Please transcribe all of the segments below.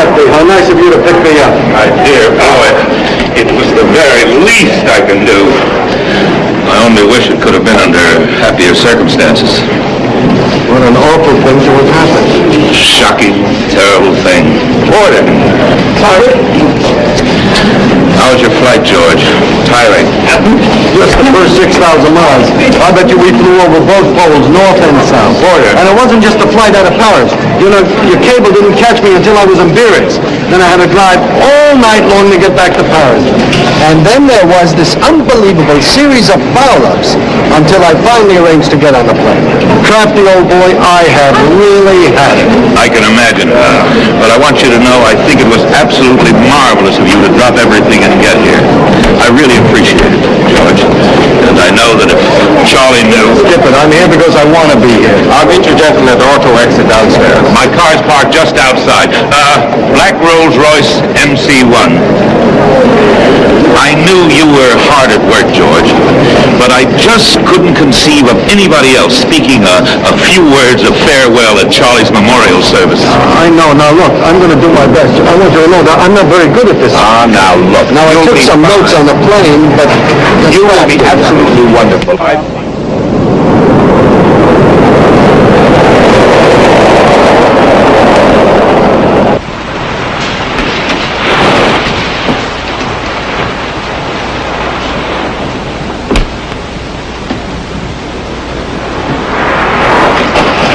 How nice of you to pick me up. My dear boy, it was the very least I can do. I only wish it could have been under happier circumstances. What an awful thing to have happened. Shocking, terrible thing. Porter. Sorry? How was your flight, George? Tiring. Just the first 6,000 miles. I bet you we flew over both poles, north and south. Oh, Porter. And it wasn't just a flight out of Paris. You know, your cable didn't catch me until I was in Biarritz. Then I had to drive all night long to get back to Paris. And then there was this unbelievable series of foul-ups until I finally arranged to get on the plane. Crafty old boy, I have really had it. I can imagine. Uh, but I want you to know I think it was absolutely marvelous of you to drop everything and get here. I really appreciate it, George. And I know that if Charlie knew... Skip it, I'm here because I want to be here. I'll meet you gentlemen at the auto exit downstairs. My car's parked just outside. Uh, Black Rolls Royce MC1. I knew you were hard at work, George, but I just couldn't conceive of anybody else speaking a, a few words of farewell at Charlie's memorial service. I know. Now look, I'm going to do my best. I want you to know that I'm not very good at this. Ah, now look. Now I took some fine. notes on the plane, but You will be absolutely wonderful. I...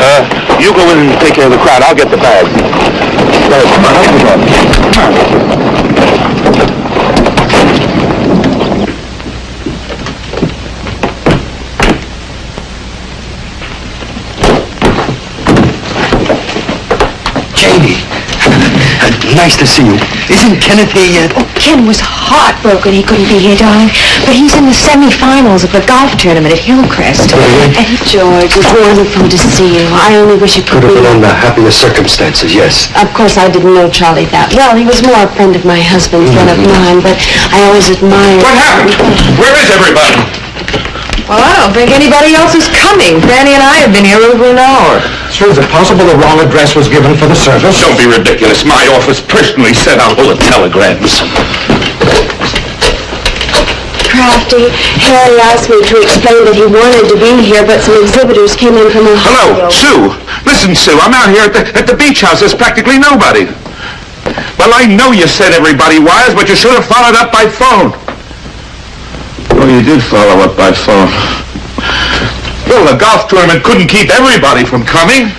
Uh, you go in and take care of the crowd. I'll get the bags. Uh, come on, up you go. Katie, nice to see you. Isn't Kenneth here yet? Oh, Ken was heartbroken he couldn't be here, darling. But he's in the semifinals of the golf tournament at Hillcrest. And George, it's wonderful to see you. I only wish it could, Could have been under happier circumstances, yes. Of course, I didn't know Charlie that well. He was more a friend of my husband's than of mm. mine, but I always admired. What happened? Where is everybody? Well, I don't think anybody else is coming. Fanny and I have been here over an hour. Sir, is it possible the wrong address was given for the service? Don't be ridiculous. My office personally sent out all the telegrams. Crafty, Harry asked me to explain that he wanted to be here, but some exhibitors came in from Ohio. Hello, Sue. Listen, Sue, I'm out here at the, at the beach house. There's practically nobody. Well, I know you said everybody wires, but you should have followed up by phone. Oh, you did follow up by phone. Well, the golf tournament couldn't keep everybody from coming.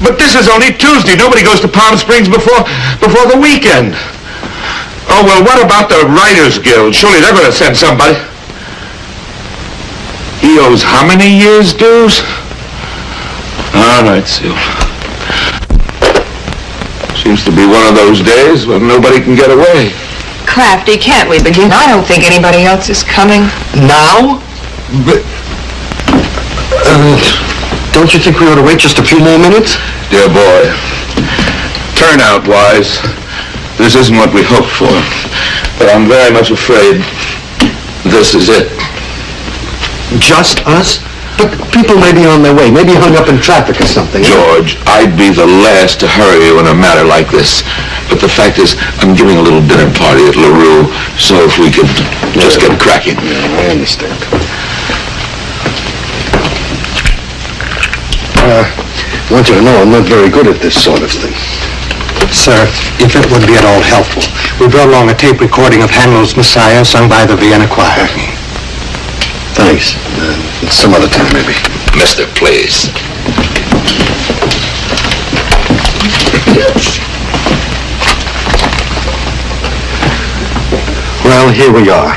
But this is only Tuesday. Nobody goes to Palm Springs before before the weekend. Oh, well, what about the Writers Guild? Surely they're going to send somebody. He owes how many years' dues? All right, Sue. Seems to be one of those days when nobody can get away. Crafty, can't we begin? I don't think anybody else is coming. Now? But, uh, don't you think we ought to wait just a few more minutes? Dear boy, turnout-wise, this isn't what we hoped for. But I'm very much afraid this is it. Just us? But people may be on their way, maybe hung up in traffic or something. George, I'd be the last to hurry you in a matter like this. But the fact is, I'm giving a little dinner party at LaRue, so if we could just get cracking. I understand. Uh, I want you to know I'm not very good at this sort of thing. Sir, if it would be at all helpful, we brought along a tape recording of Handel's Messiah sung by the Vienna Choir. Thanks. Uh, some other time, maybe. Mister, please. Well, here we are.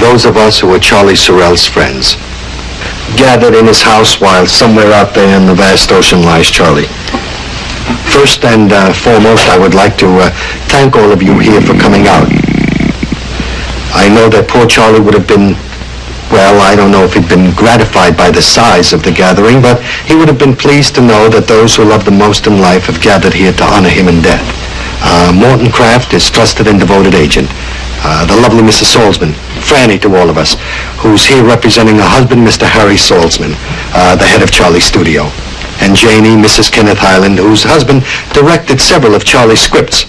Those of us who are Charlie Sorrell's friends. gathered in his house while somewhere out there in the vast ocean lies Charlie. First and uh, foremost, I would like to uh, thank all of you here for coming out. I know that poor Charlie would have been, well, I don't know if he'd been gratified by the size of the gathering, but he would have been pleased to know that those who love the most in life have gathered here to honor him in death. Uh, Morton Craft, his trusted and devoted agent. Uh, the lovely Mrs. Salzman, Franny to all of us, who's here representing her husband, Mr. Harry Salzman, uh, the head of Charlie's studio. And Janie, Mrs. Kenneth Highland, whose husband directed several of Charlie's scripts.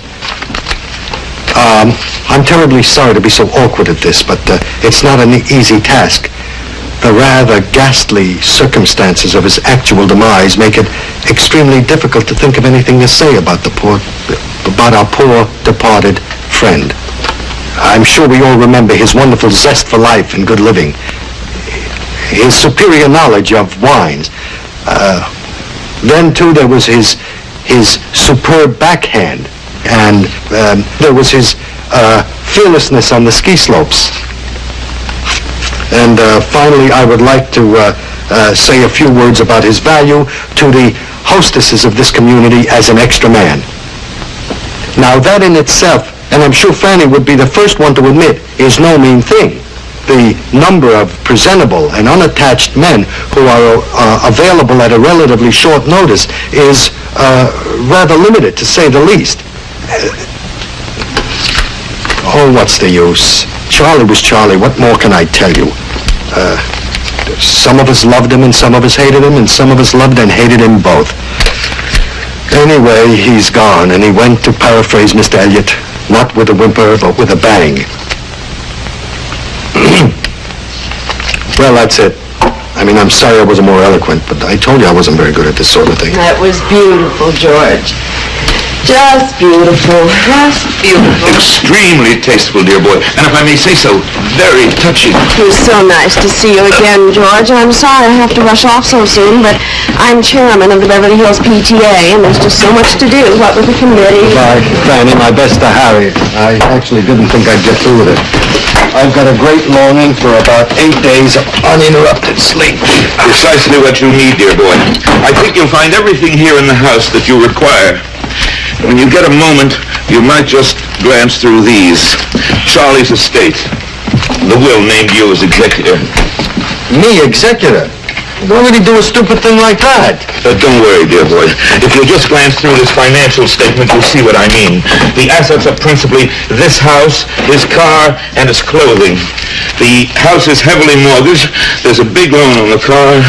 Um, I'm terribly sorry to be so awkward at this, but uh, it's not an easy task. The rather ghastly circumstances of his actual demise make it extremely difficult to think of anything to say about the poor, about our poor departed friend. I'm sure we all remember his wonderful zest for life and good living, his superior knowledge of wines. Uh, then too there was his his superb backhand, and um, there was his uh, fearlessness on the ski slopes. And uh, finally, I would like to uh, uh, say a few words about his value to the hostesses of this community as an extra man. Now that in itself, and I'm sure Fanny would be the first one to admit, is no mean thing. The number of presentable and unattached men who are uh, available at a relatively short notice is uh, rather limited, to say the least. Oh, what's the use? Charlie was Charlie. What more can I tell you? Uh, some of us loved him and some of us hated him and some of us loved and hated him both. Anyway, he's gone and he went, to paraphrase Mr. Eliot, not with a whimper, but with a bang. well, that's it. I mean, I'm sorry I wasn't more eloquent, but I told you I wasn't very good at this sort of thing. That was beautiful, George. Just beautiful. Just beautiful. Extremely tasteful, dear boy. And if I may say so, very touching. It was so nice to see you again, George. I'm sorry I have to rush off so soon, but I'm chairman of the Beverly Hills PTA, and there's just so much to do, what with the committee. Bye, Fanny. My best to Harry. I actually didn't think I'd get through with it. I've got a great longing for about eight days of uninterrupted sleep. Precisely what you need, dear boy. I think you'll find everything here in the house that you require. When you get a moment, you might just glance through these. Charlie's estate. The will named you as executor. Me, executor? Why would he do a stupid thing like that? But don't worry, dear boy. If you'll just glance through this financial statement, you'll see what I mean. The assets are principally this house, his car, and his clothing. The house is heavily mortgaged. There's a big loan on the car,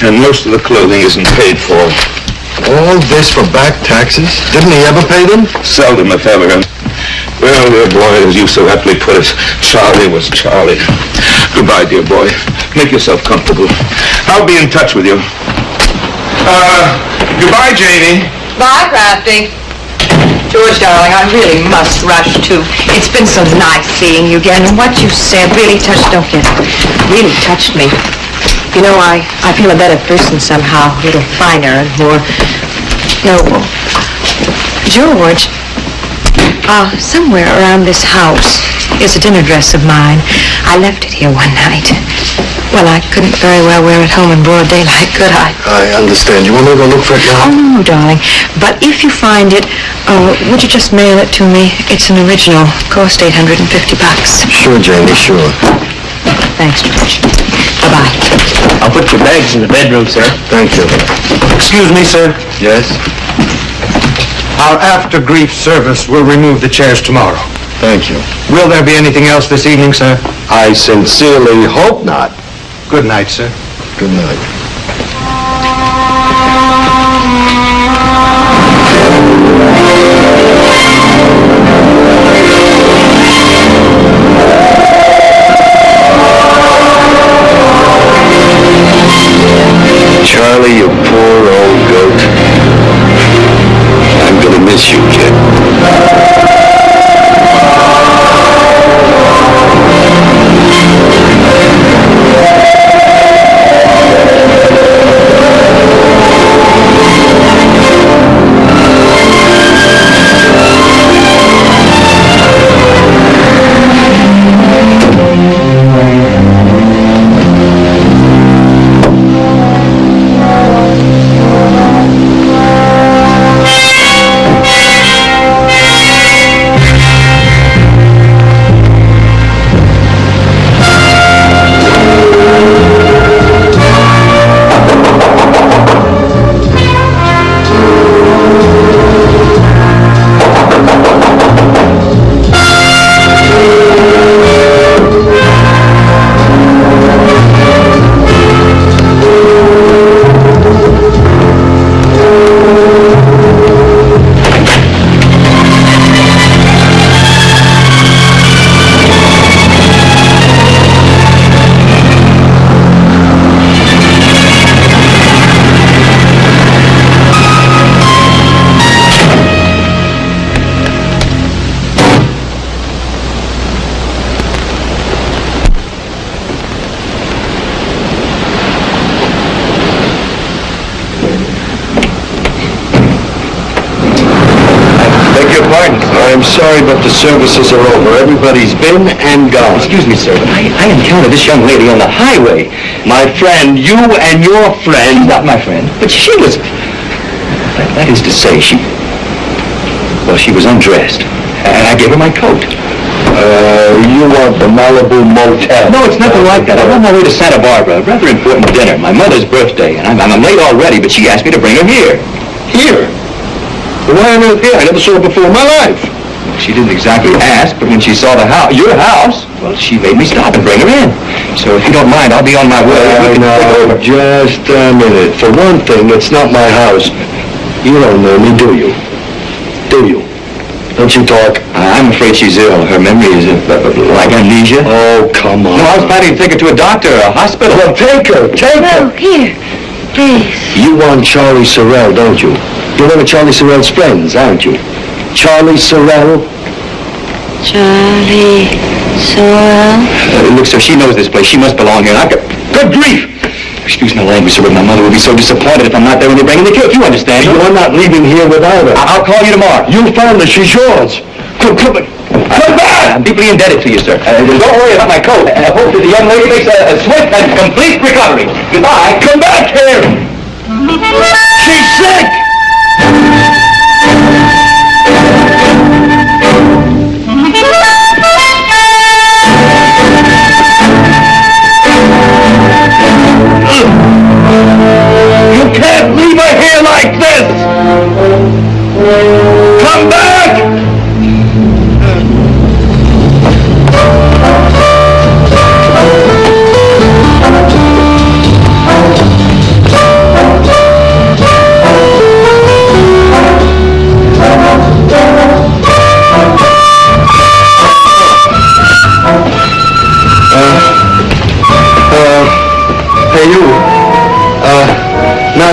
and most of the clothing isn't paid for. All this for back taxes? Didn't he ever pay them? Seldom, if ever. Well, dear boy, as you so aptly put it, Charlie was Charlie. Goodbye, dear boy. Make yourself comfortable. I'll be in touch with you. Uh, goodbye, Janie. Bye, Crafty. George, darling, I really must rush, too. It's been so nice seeing you again, and what you said really touched, don't get it, really touched me. You know, I, I feel a better person somehow, a little finer and more noble. George, uh, somewhere around this house is a dinner dress of mine. I left it here one night. Well, I couldn't very well wear it home in broad daylight, could I? I understand. You want me to go look for it Oh, now? no, no, darling. But if you find it, uh, would you just mail it to me? It's an original. Cost 850 bucks. Sure, Janie, sure. Thanks, George. Bye-bye. I'll put your bags in the bedroom, sir. Thank you. Excuse me, sir. Yes? Our after-grief service will remove the chairs tomorrow. Thank you. Will there be anything else this evening, sir? I sincerely hope not. Good night, sir. Good night. Charlie, you poor old goat. I'm gonna miss you, kid. The services are over. Everybody's been and gone. Excuse me, sir, but I, I encountered this young lady on the highway. My friend, you and your She's friend... not my friend, but she was... That, that is to say, she... Well, she was undressed, and I gave her my coat. Uh, you want the Malibu Motel. No, it's nothing like that. I'm on my way to Santa Barbara, a rather important dinner, my mother's birthday, and I'm, I'm late already, but she asked me to bring her here. Here? Well, Why on earth here? I never saw her before in my life. She didn't exactly ask, but when she saw the house, your house, well, she made me stop and bring her in. So if you don't mind, I'll be on my way. We Uh, now, just a minute. For one thing, it's not my house. You don't know me, do you? Do you? Don't you talk? I'm afraid she's ill. Her memory is uh, uh, like amnesia. Oh, come on. No, I was planning to take her to a doctor, a hospital. Well, take her, take her. here. Please. You want Charlie Sorrell, don't you? You're one of Charlie Sorrell's friends, aren't you? Charlie Sorrell? Charlie Sorrell. Uh, look, sir, she knows this place. She must belong here. I've got... Good grief! Excuse my language, sir, but my mother will be so disappointed if I'm not there when they bring in the cake. You understand? You're not leaving here without her. I- I'll call you tomorrow. You found her, she's yours. Come, come, come back! I'm deeply indebted to you, sir. Uh, don't worry about my coat. I hope that the young lady makes a, a swift and complete recovery. Goodbye. Come back here! She's sick! You can't leave her here like this! Come back!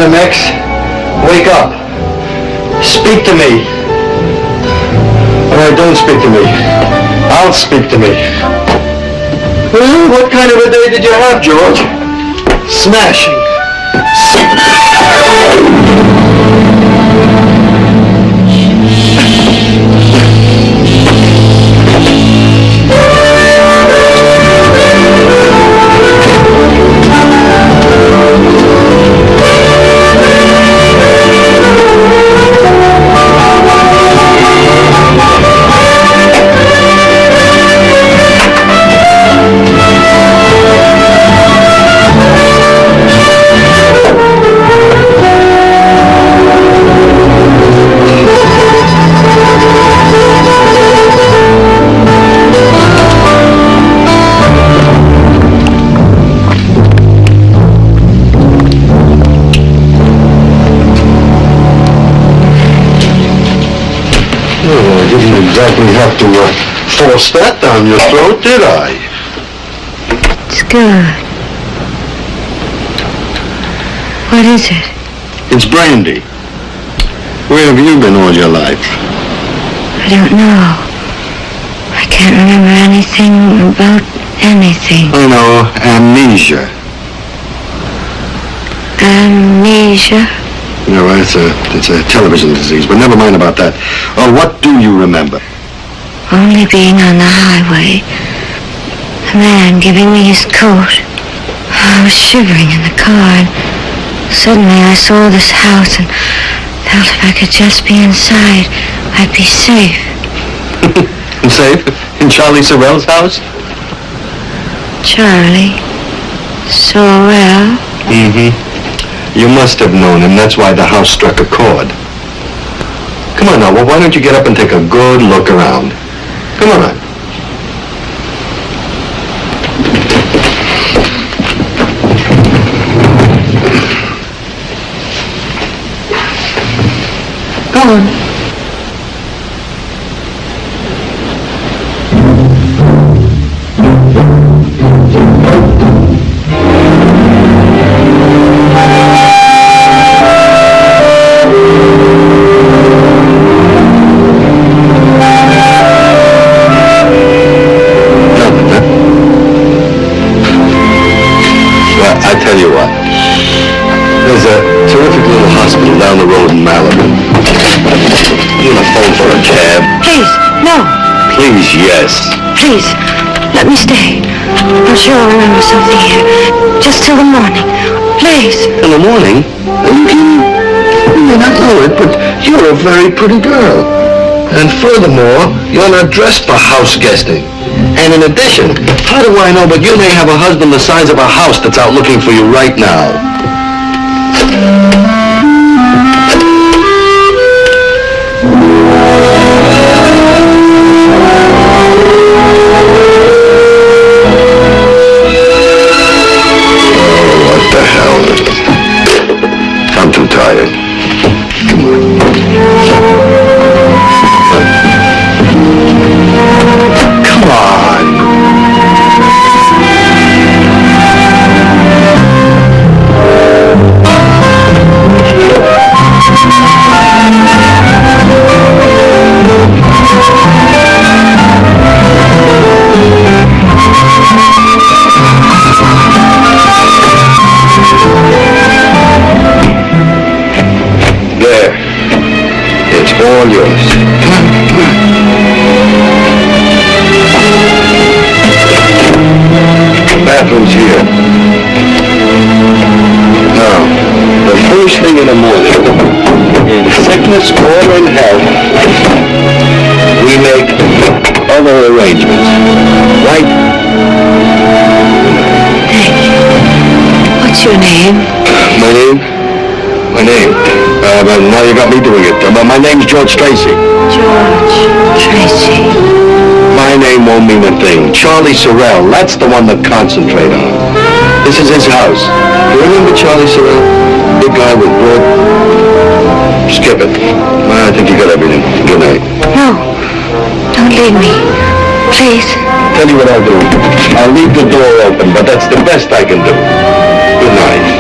Madam X, wake up. Speak to me. Right, don't speak to me. I'll speak to me. What kind of a day did you have, George? Smashing. Exactly have to uh, force that down your throat, did I? It's good. What is it? It's brandy. Where have you been all your life? I don't know. I can't remember anything about anything. I know, amnesia. Amnesia. You know, it's a, it's a television disease, but never mind about that. Oh, what do you remember? Only being on the highway. A man giving me his coat. I was shivering in the car and suddenly I saw this house and felt if I could just be inside, I'd be safe. Safe? In Charlie Sorrell's house? Charlie. Sorrell. Mm-hmm. You must have known him. That's why the house struck a chord. Come on now. Well, why don't you get up and take a good look around? Come on. Pretty girl. And furthermore, you're not dressed for house guesting. And in addition, how do I know but you may have a husband the size of a house that's out looking for you right now? Now you got me doing it. But my name's George Tracy. George Tracy. My name won't mean a thing. Charlie Sorrell, that's the one to concentrate on. This is his house. You remember Charlie Sorrell? Big guy with broad... Skip it. I think you got everything. Good night. No. Don't leave me. Please. Tell you what I'll do. I'll leave the door open, but that's the best I can do. Good. Night.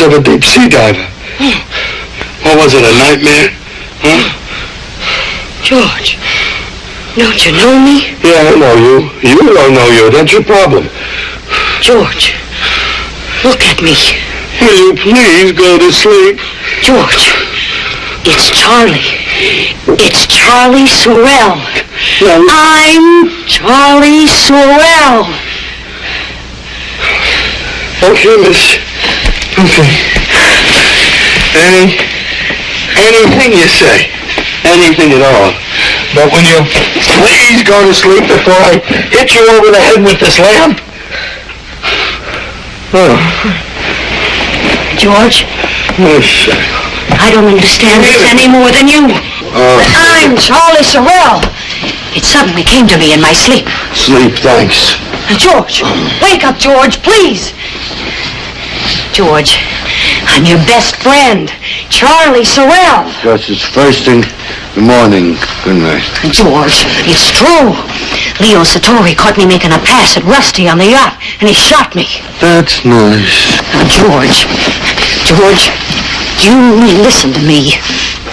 Have of a deep sea diver. What was it, a nightmare? Huh? George. Don't you know me? Yeah, I know you. You don't know you. That's your problem. George. Look at me. Will you please go to sleep? George. It's Charlie. It's Charlie Sorrell. I'm Charlie Sorrell. Okay, miss. Okay. Any, anything you say. Anything at all. But when you please go to sleep before I hit you over the head with this lamp. Oh, George, yes. I don't understand this any more than you. Oh, But I'm Charlie Sorrell. It suddenly came to me in my sleep. sleep, thanks. George, oh. wake up, George, please. George, I'm your best friend, Charlie Sorrell. Gus, it's first thing in the morning. Good night. George, it's true. Leo Sartori caught me making a pass at Rusty on the yacht, and he shot me. That's nice. Now, George, George, you listen to me.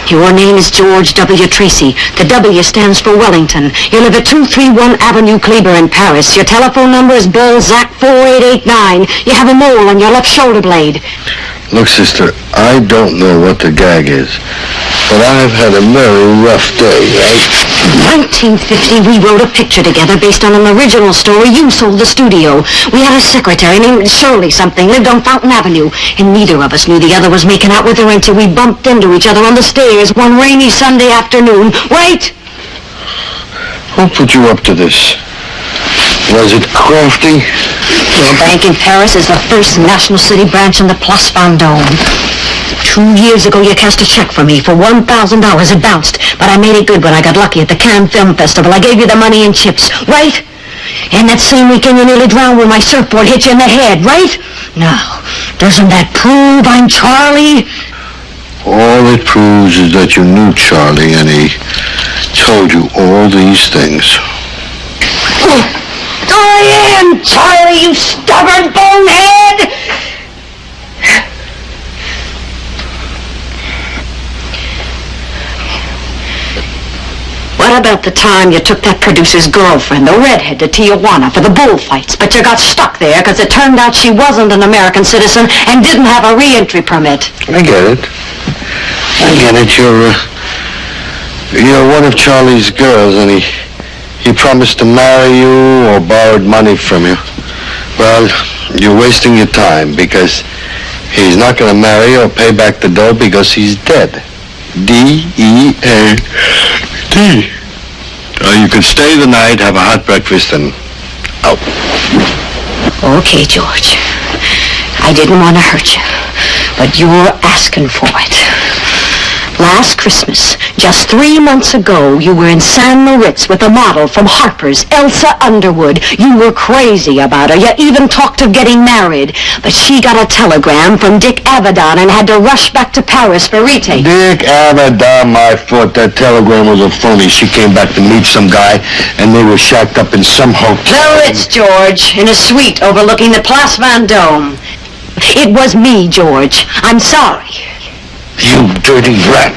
Your name is George W. Tracy. The W stands for Wellington. You live at 231 Avenue Kleber in Paris. Your telephone number is Balzac 4889. You have a mole on your left shoulder blade. Look, sister, I don't know what the gag is, but I've had a very rough day, right? In 1950, we wrote a picture together based on an original story. You sold the studio. We had a secretary named Shirley something, lived on Fountain Avenue, and neither of us knew the other was making out with her until we bumped into each other on the stairs one rainy Sunday afternoon. Wait! Who put you up to this? Was it crafty? Your bank in Paris is the first National City branch in the Place Vendôme. Two years ago, you cashed a check for me for $1,000. It bounced, but I made it good when I got lucky at the Cannes Film Festival. I gave you the money in chips, right? And that same weekend, you nearly drowned when my surfboard hit you in the head, right? Now, doesn't that prove I'm Charlie? All it proves is that you knew Charlie and he told you all these things. Oh, I am Charlie, you stubborn bonehead! About the time you took that producer's girlfriend, the redhead, to Tijuana for the bullfights, but you got stuck there because it turned out she wasn't an American citizen and didn't have a re-entry permit? I get it. I get it. You're, uh, you're one of Charlie's girls and he, he promised to marry you or borrowed money from you. Well, you're wasting your time because he's not going to marry or pay back the dough because he's dead. D-E-A-D. Uh, you can stay the night, have a hot breakfast, and out. Okay, George. I didn't want to hurt you, but you're asking for it. Last Christmas, just three months ago, you were in St. Moritz with a model from Harper's, Elsa Underwood. You were crazy about her. You even talked of getting married. But she got a telegram from Dick Avedon and had to rush back to Paris for retake. Dick Avedon, my foot. That telegram was a phony. She came back to meet some guy, and they were shacked up in some hotel. The Ritz, George, in a suite overlooking the Place Vendôme. It was me, George. I'm sorry. You dirty rat.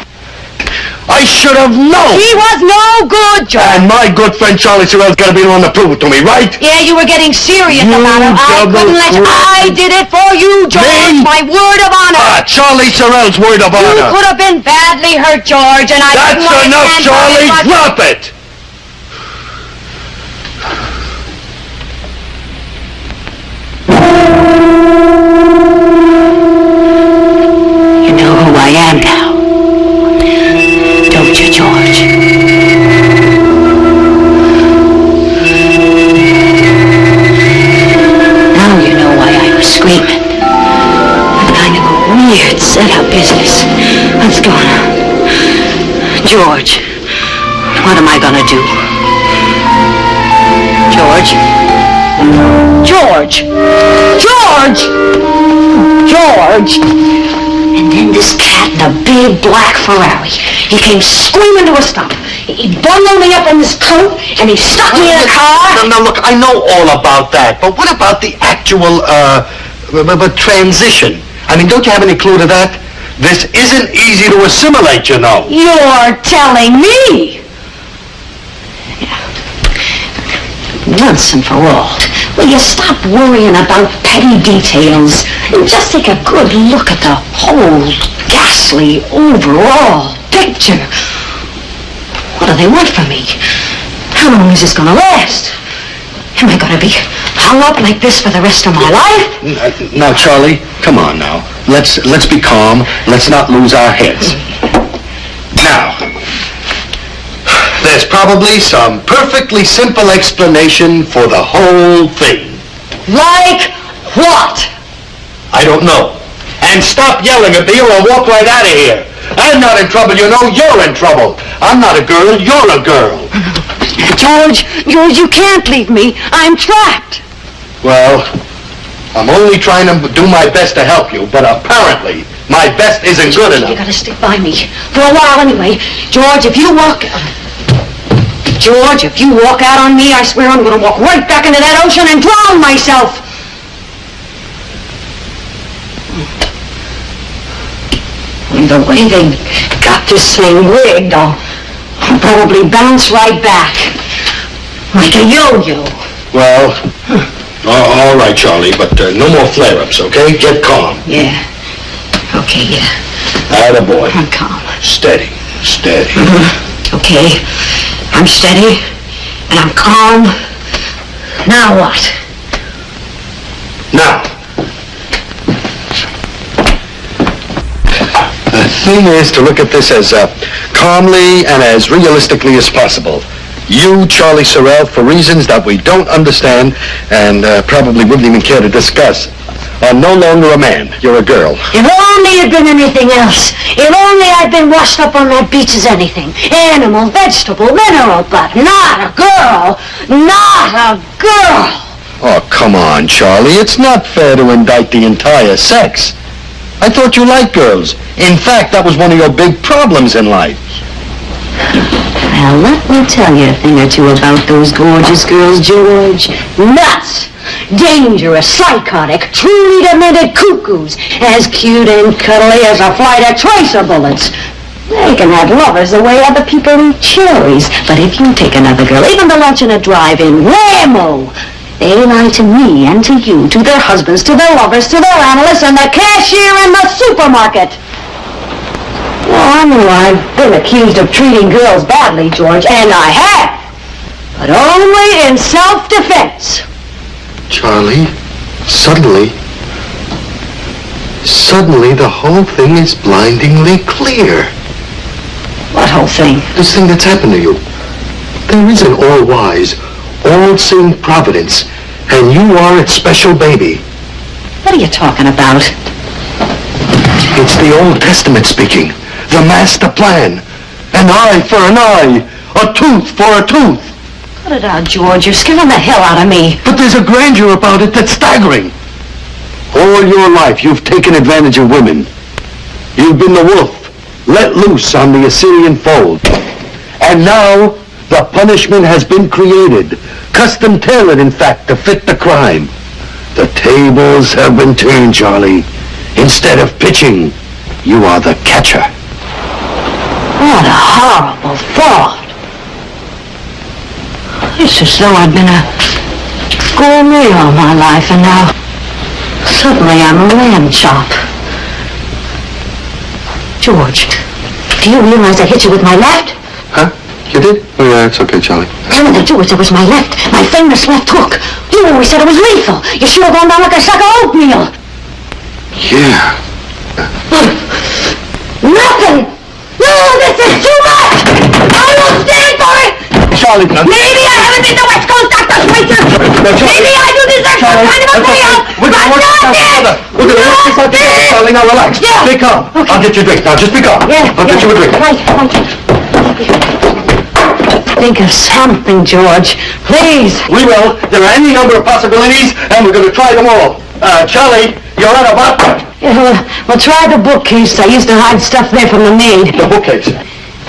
I should have known. He was no good, George. And my good friend Charlie Sorrell's got to be the one to prove it to me, right? Yeah, you were getting serious You about it. I couldn't let you. I did it for you, George. Me? My word of honor. Ah, Charlie Sorrell's word of you honor. could have been badly hurt, George, and I That's didn't enough, Charlie. it, Drop it. You George, what am I gonna do? George? George! George! George! And then this cat in a big black Ferrari. He came screaming to a stop. He bundled me up in his coat and he stuck me in a car. Now, now, look, I know all about that, but what about the actual, uh, transition? I mean, don't you have any clue to that? This isn't easy to assimilate, you know. You're telling me. Once and for all, will you stop worrying about petty details and just take a good look at the whole ghastly overall picture? What do they want from me? How long is this gonna last? Am I gonna be hung up like this for the rest of my life? Now, Charlie, come on now. Let's, let's be calm. Let's not lose our heads. Now, there's probably some perfectly simple explanation for the whole thing. Like what? I don't know. And stop yelling at me or I'll walk right out of here. I'm not in trouble, you know. You're in trouble. I'm not a girl. You're a girl. George, George, you can't leave me. I'm trapped. Well, I'm only trying to do my best to help you, but apparently my best isn't good enough. You gotta stick by me. For a while anyway. George, if you walk... George, if you walk out on me, I swear I'm gonna walk right back into that ocean and drown myself. And the way they got this thing rigged, I'll I'll probably bounce right back. Like a yo-yo. Well, all right, Charlie, but uh, no more flare-ups, okay? Get calm. Yeah. Okay, yeah. Atta boy. I'm calm. Steady, steady. Okay, I'm steady, and I'm calm. Now what? Now, the thing is to look at this as uh, calmly and as realistically as possible. You, Charlie Sorrell, for reasons that we don't understand and uh, probably wouldn't even care to discuss, are no longer a man. You're a girl. If only it'd been anything else. If only I'd been washed up on that beach as anything. Animal, vegetable, mineral, but not a girl. Not a girl. Oh, come on, Charlie. It's not fair to indict the entire sex. I thought you liked girls. In fact, that was one of your big problems in life. Well, let me tell you a thing or two about those gorgeous girls, George. Nuts! Dangerous, psychotic, truly demented cuckoos. As cute and cuddly as a flight of tracer bullets. They can have lovers the way other people eat cherries. But if you take another girl, even to lunch in a drive-in, whammo! They lie to me and to you, to their husbands, to their lovers, to their analysts, and the cashier in the supermarket. I know I've been accused of treating girls badly, George, and I have. But only in self-defense. Charlie, suddenly, suddenly the whole thing is blindingly clear. What whole thing? This thing that's happened to you. There is an all-wise, all-seeing providence, and you are its special baby. What are you talking about? It's the Old Testament speaking. The master plan. An eye for an eye. A tooth for a tooth. Cut it out, George. You're scaring the hell out of me. But there's a grandeur about it that's staggering. All your life, you've taken advantage of women. You've been the wolf, let loose on the Assyrian fold. And now, the punishment has been created. Custom tailored, in fact, to fit the crime. The tables have been turned, Charlie. Instead of pitching, you are the catcher. What a horrible thought. It's as though I'd been a gourmet all my life, and now suddenly I'm a lamb chop. George, do you realize I hit you with my left? Huh? You did? Oh, yeah, it's okay, Charlie. The George, it was my left, my famous left hook. You always said it was lethal. You should have gone down like a sack of oatmeal. Yeah. Nothing! No, this is too much! I won't stand for it! Charlie, now, Maybe I haven't been the West Coast Dr. Schweitzer! Now, Charlie- Maybe I do deserve some kind of a that's payout! We're but gonna work this not out this! together. We're gonna work this out together! Charlie. Now relax. Yeah. Stay calm. I'll get you a drink. Now just be calm. Yeah, I'll get you a drink. Right, right. Think of something, George. Please. We will. There are any number of possibilities, and we're going to try them all. Uh, Charlie, you're out of vodka. Yeah, well, uh, well, try the bookcase. I used to hide stuff there from the maid. The bookcase.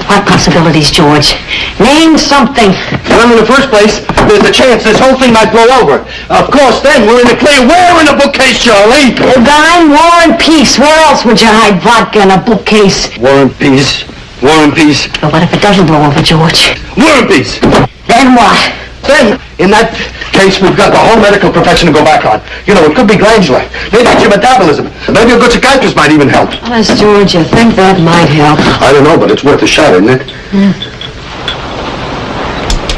What possibilities, George? Name something. Well, in the first place, there's a chance this whole thing might blow over. Of course, then we're in the clear. Where in the bookcase, Charlie? Dime, War and Peace. Where else would you hide vodka in a bookcase? War and Peace. War and Peace. But what if it doesn't blow over, George? War and Peace. Then what? Then, in that case, we've got the whole medical profession to go back on. You know, it could be glandular. Maybe it's your metabolism. Maybe a good psychiatrist might even help. Honest, George, you think that might help? I don't know, but it's worth a shot, isn't it?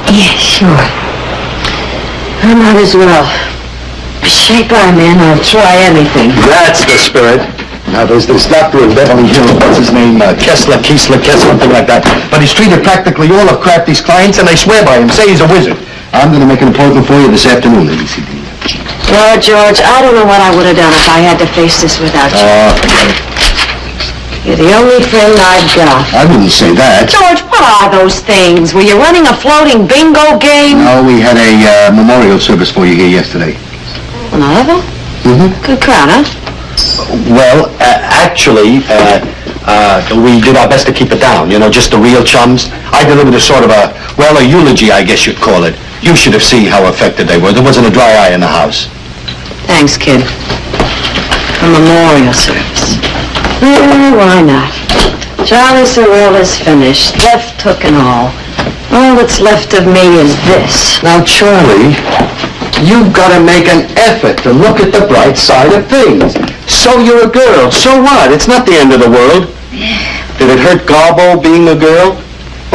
Yeah, sure. I might as well. Shape I'm in, I'll try anything. That's the spirit. Now, there's this doctor in Beverly Hills, what's his name, uh, Kessler, Kiesler, Kessler, something like that. But he's treated practically all of Crafty's clients, and they swear by him, say he's a wizard. I'm gonna make an appointment for you this afternoon, ABCD. Well, George, I don't know what I would have done if I had to face this without you. Uh, You're the only friend I've got. I wouldn't say that. George, what are those things? Were you running a floating bingo game? No, we had a uh, memorial service for you here yesterday. Another? Mm-hmm. Good crowd, huh? Well, uh, actually, uh, uh, we did our best to keep it down, you know, just the real chums. I delivered a sort of a, well, a eulogy, I guess you'd call it. You should have seen how affected they were. There wasn't a dry eye in the house. Thanks, kid. A memorial service. Eh, why not? Charlie Sorrell is finished, left hook and all. All that's left of me is this. Now, Charlie, you've got to make an effort to look at the bright side of things. So you're a girl. So what? It's not the end of the world. Did it hurt Garbo being a girl?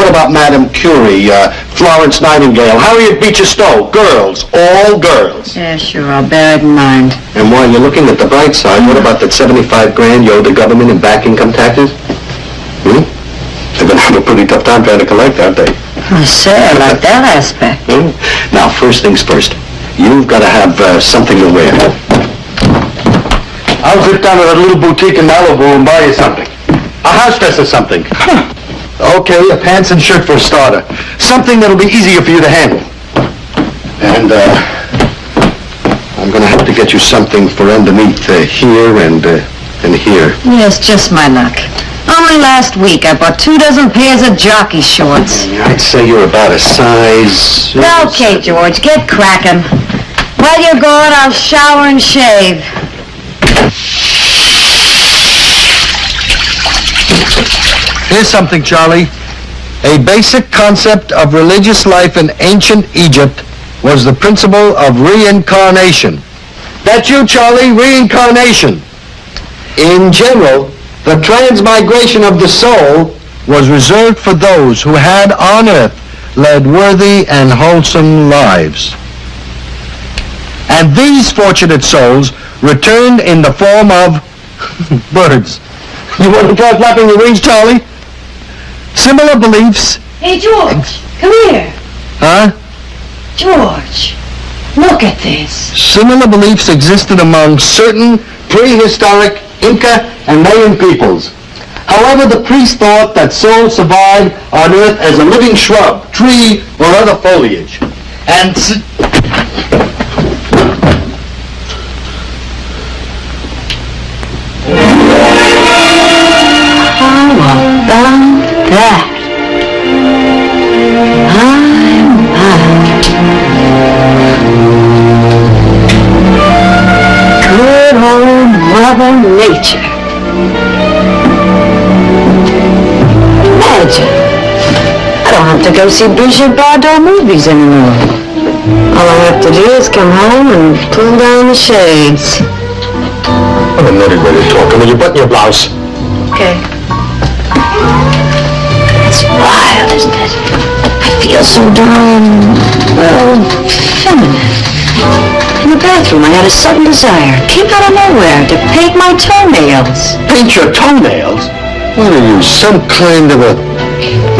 What about Madame Curie, uh, Florence Nightingale, Harriet Beecher Stowe? Girls, all girls. Yeah, sure, I'll bear it in mind. And while you're looking at the bright side, what about that 75 grand you owe the government in back income taxes? Hmm? They're gonna have a pretty tough time trying to collect, aren't they? I say, I like that aspect. Hmm? Now, first things first. You've got to have uh, something to wear. I'll zip down to that little boutique in Malibu and buy you something. A house dress or something. Okay, a pants and shirt for a starter. Something that'll be easier for you to handle. And, uh, I'm gonna have to get you something for underneath uh, here and, uh, and here. Yes, just my luck. Only last week I bought two dozen pairs of jockey shorts. I'd say you're about a size... Okay, George, get cracking. While you're gone, I'll shower and shave. Here's something, Charlie. A basic concept of religious life in ancient Egypt was the principle of reincarnation. That's you, Charlie, reincarnation. In general, the transmigration of the soul was reserved for those who had on earth led worthy and wholesome lives. And these fortunate souls returned in the form of birds. You want to try flapping your wings, Charlie? Similar beliefs, Hey, George, come here. huh? George, look at this. Similar beliefs existed among certain prehistoric Inca and Mayan peoples. However, the priests thought that souls survived on Earth as a living shrub, tree, or other foliage. And s- About that. Good old Mother Nature. Imagine. I don't have to go see Brigitte Bardot movies anymore. All I have to do is come home and pull down the shades. I'm a nutty way to talk. I mean, you button your blouse? Okay. It's wild, isn't it? I feel so darn, well, feminine. In the bathroom, I had a sudden desire, came out of nowhere, to paint my toenails. Paint your toenails? What are you, some kind of a...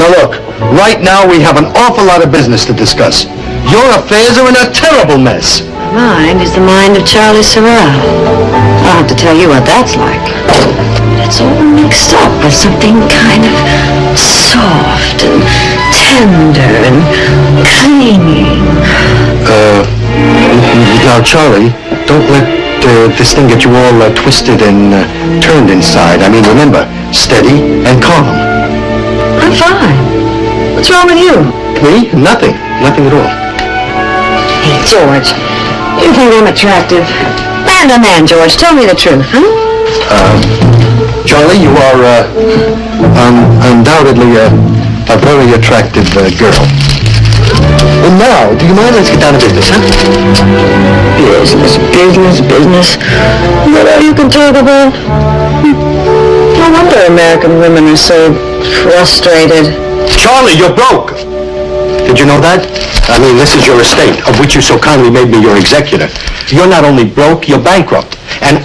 Now look, right now we have an awful lot of business to discuss. Your affairs are in a terrible mess. Mine is the mind of Charlie Sorrell. I don't have to tell you what that's like. It's all mixed up with something kind of soft and tender and clinging. Uh, now Charlie, don't let uh, this thing get you all uh, twisted and uh, turned inside. I mean, remember, steady and calm. I'm fine. What's wrong with you? Me? Nothing. Nothing at all. Hey, George, you think I'm attractive? Man to man, George, tell me the truth, huh? Charlie, you are uh, um, undoubtedly a, a very attractive uh, girl. And now, do you mind? Let's get down to business, huh? Business, business, business. All you can talk about? Hmm. No wonder American women are so frustrated. Charlie, you're broke. Did you know that? I mean, this is your estate, of which you so kindly made me your executor. You're not only broke, you're bankrupt.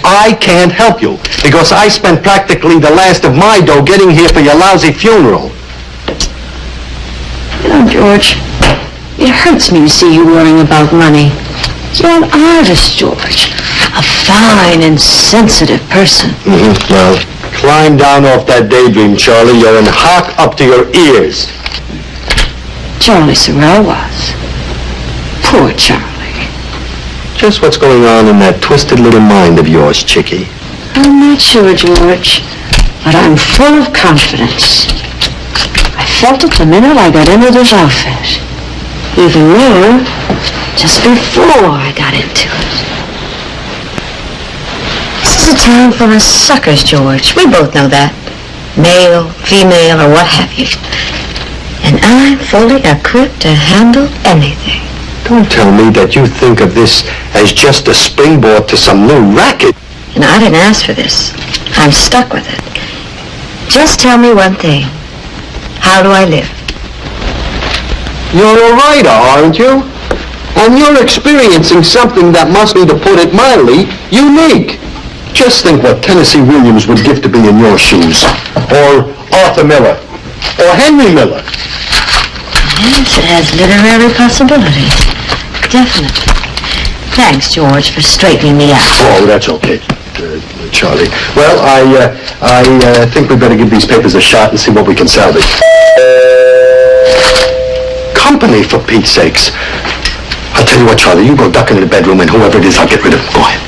I can't help you, because I spent practically the last of my dough getting here for your lousy funeral. You know, George, it hurts me to see you worrying about money. You're an artist, George. A fine and sensitive person. Mm-hmm. Well, climb down off that daydream, Charlie. You're in hock up to your ears. Charlie Sorrell was. Poor Charlie. Just what's going on in that twisted little mind of yours, Chickie? I'm not sure, George, but I'm full of confidence. I felt it the minute I got into this outfit. Even more, just before I got into it. This is a town full of suckers, George. We both know that. Male, female, or what have you. And I'm fully equipped to handle anything. Don't tell me that you think of this as just a springboard to some new racket. And I didn't ask for this. I'm stuck with it. Just tell me one thing. How do I live? You're a writer, aren't you? And you're experiencing something that must be, to put it mildly, unique. Just think what Tennessee Williams would give to be in your shoes. Or Arthur Miller. Or Henry Miller. Yes, it has literary possibilities. Definitely. Thanks, George, for straightening me out. Oh, that's okay, uh, Charlie. Well, I, uh, I uh, think we better give these papers a shot and see what we can salvage. Company, for Pete's sakes. I'll tell you what, Charlie, you go duck into the bedroom and whoever it is, I'll get rid of him. Go ahead.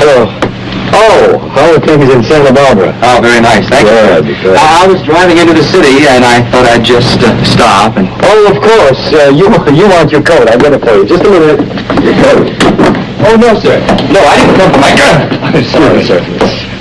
Hello. Oh, how are things in Santa Barbara? Oh, very nice, thank Good, you. good. I I was driving into the city, and I thought I'd just uh, stop and... Oh, of course. Uh, you you want your coat. I'll get it for you. Just a minute. Your coat. Oh, no, sir. No, I didn't come for my coat. I'm sorry, sir.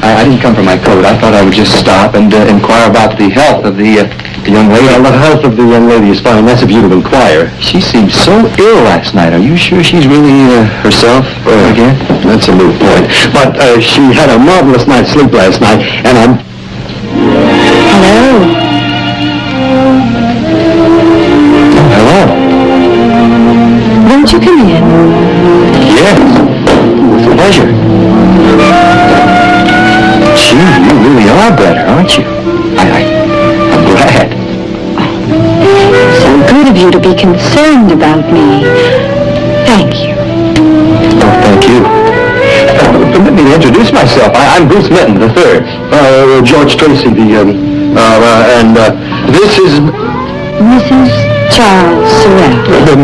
I, I didn't come for my coat. I thought I would just stop and uh, inquire about the health of the, uh, the young lady. Well, the health of the young lady is fine. That's if you to inquire. She seemed so ill last night. Are you sure she's really uh, herself uh, again? That's a moot point. But uh, she had a marvelous night's sleep last night, and I'm... Hello. Hello. Won't you come in? Yes. With pleasure. Gee, you really are better, aren't you? You to be concerned about me. Thank you. Oh, thank you. Uh, permit me to introduce myself. I, I'm Bruce Minton, the third. Uh, George Tracy, the, um, uh, uh, and, uh, this is Mrs. Charles Sorrell.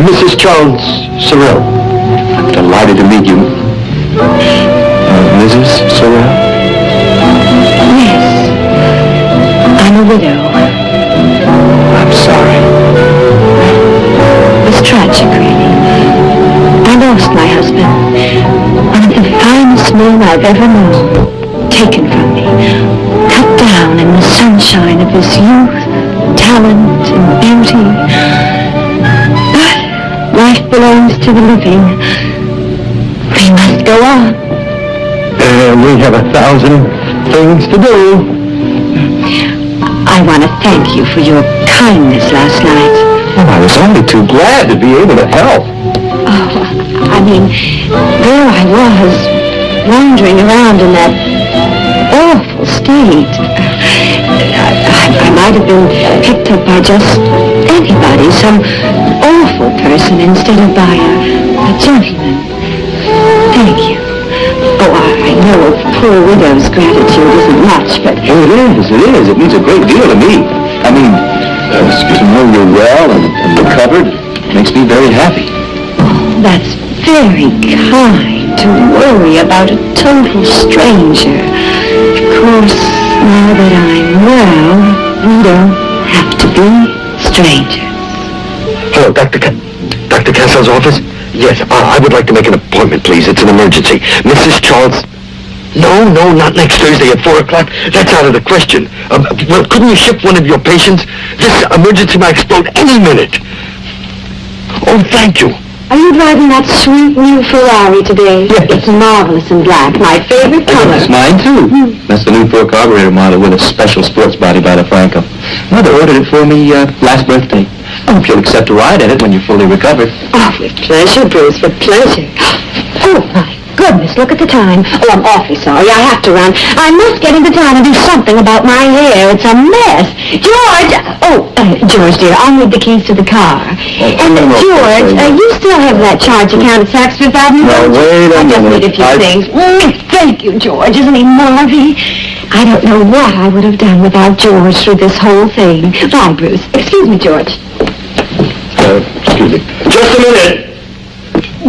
Mrs. Charles Sorrell. I'm delighted to meet you. Uh, Mrs. Sorrell? Yes. I'm a widow. Tragic, really. I lost my husband. One of the finest men I've ever known. Taken from me. Cut down in the sunshine of his youth, talent, and beauty. But life belongs to the living. We must go on. Uh, we have a thousand things to do. I want to thank you for your kindness last night. Oh, I was only too glad to be able to help. Oh, I mean, there I was, wandering around in that awful state. I, I, I might have been picked up by just anybody, some awful person instead of by a, a gentleman. Thank you. Oh, I, I know a poor widow's gratitude isn't much, but Oh, it is, it is. It means a great deal to me. I mean, uh, to know you're well and, and recovered makes me very happy. That's very kind to worry about a total stranger. Of course, now that I'm well, we don't have to be strangers. Hello, Dr. Ca- Dr. Castle's office? Yes, uh, I would like to make an appointment, please. It's an emergency. Mrs. Charles... No, no, not next Thursday at 4 o'clock. That's out of the question. Um, well, couldn't you ship one of your patients? This emergency might explode any minute. Oh, thank you. Are you driving that sweet new Ferrari today? Yes. It's marvelous in black, my favorite color. It's mine, too. That's the new four carburetor model with a special sports body by DeFranco. Mother ordered it for me uh, last birthday. I hope you'll accept a ride in it when you're fully recovered. Oh, with pleasure, Bruce, with pleasure. Oh, goodness, look at the time. Oh, I'm awfully sorry. I have to run. I must get into town and do something about my hair. It's a mess. George! Oh, uh, George, dear, I'll need the keys to the car. and, no, no, George, no. uh, you still have that charge account at Fifth Avenue? You? wait a I just need a few I- things. Mm, thank you, George. Isn't he marvy? I don't know what I would have done without George through this whole thing. Bye, Bruce. Excuse me, George. Uh, excuse me. Just a minute.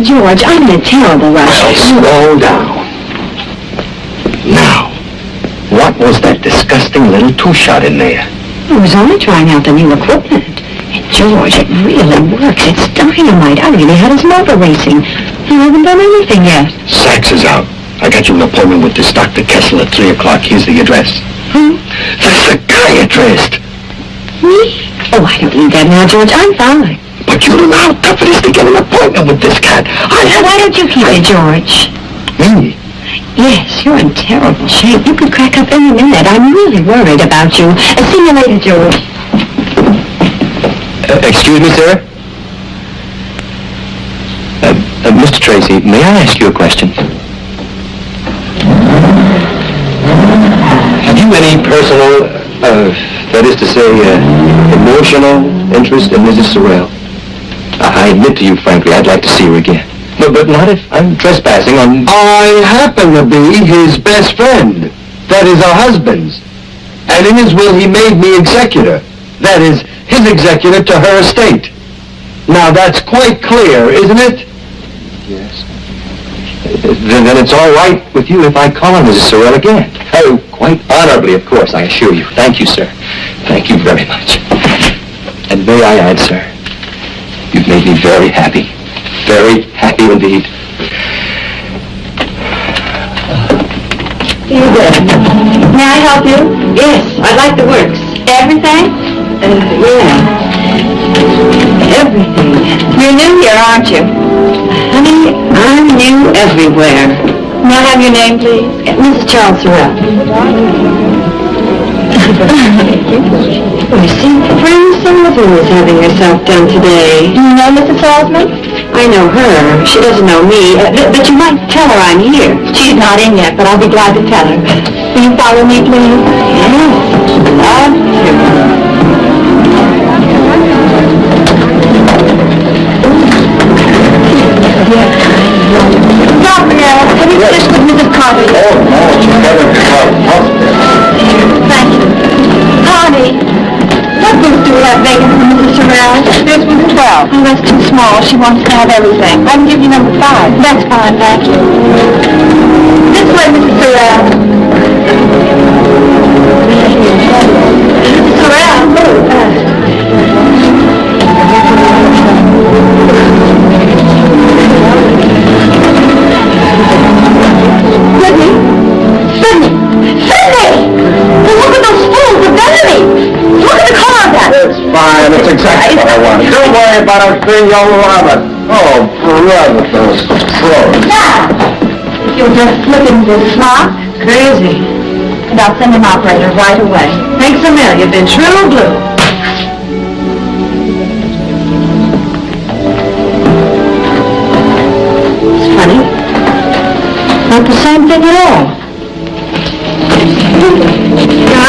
George, I'm in a terrible rush. Slow down. Now, what was that disgusting little two-shot in there? I was only trying out the new equipment. And George, it really works. It's dynamite. I really had us motor racing. I haven't done anything yet. Sachs is out. I got you an appointment with this Dr. Kessel at 3 o'clock. Here's the address. Who? The psychiatrist. Me? Oh, I don't need that now, George. I'm fine. But you don't know how tough it is to get an appointment with this cat. I Now, why don't you keep it, George? Me? Yes, you're in terrible shape. You could crack up any minute. I'm really worried about you. Uh, see you later, George. Uh, excuse me, sir? Uh, uh, Mr. Tracy, may I ask you a question? Have you any personal, uh, that is to say, uh, emotional interest in Mrs. Sorrell? I admit to you, frankly, I'd like to see her again. No, but not if I'm trespassing on... I happen to be his best friend. That is our husband's. And in his will, he made me executor. That is, his executor to her estate. Now, that's quite clear, isn't it? Yes. Then, then it's all right with you if I call on Mrs. Sorrell again. Oh, quite honorably, of course, I assure you. Thank you, sir. Thank you very much. And may I add, sir, made me very happy. Very happy indeed. You good. May I help you? Yes, I'd like the works. Everything? Uh, yeah. Everything. You're new here, aren't you? Honey, I'm new everywhere. May I have your name, please? Mrs. Charles Sorrell. I see Franny Salzman is having herself done today. Do you know Mrs. Salzman? I know her. She doesn't know me. Uh, but, but you might tell her I'm here. She's not in yet, but I'll be glad to tell her. Will you follow me, please? Yes. Love to. Gabriel, have you finished with Mrs. Carter? Oh, no, she's got what booth do we have vacant for Mrs. Sorrell? There's booth 12. Oh, that's too small. She wants to have everything. I can give you number 5. That's fine, thank you. This way, Mrs. Sorrell. Mrs. Sorrell. Worry about our thing, you'll love it. Oh, brother, those pros. Now, you'll just slip into this slot. Crazy. And I'll send an operator right away. Thanks a million. You've been true blue. It's funny. Not the same thing at all.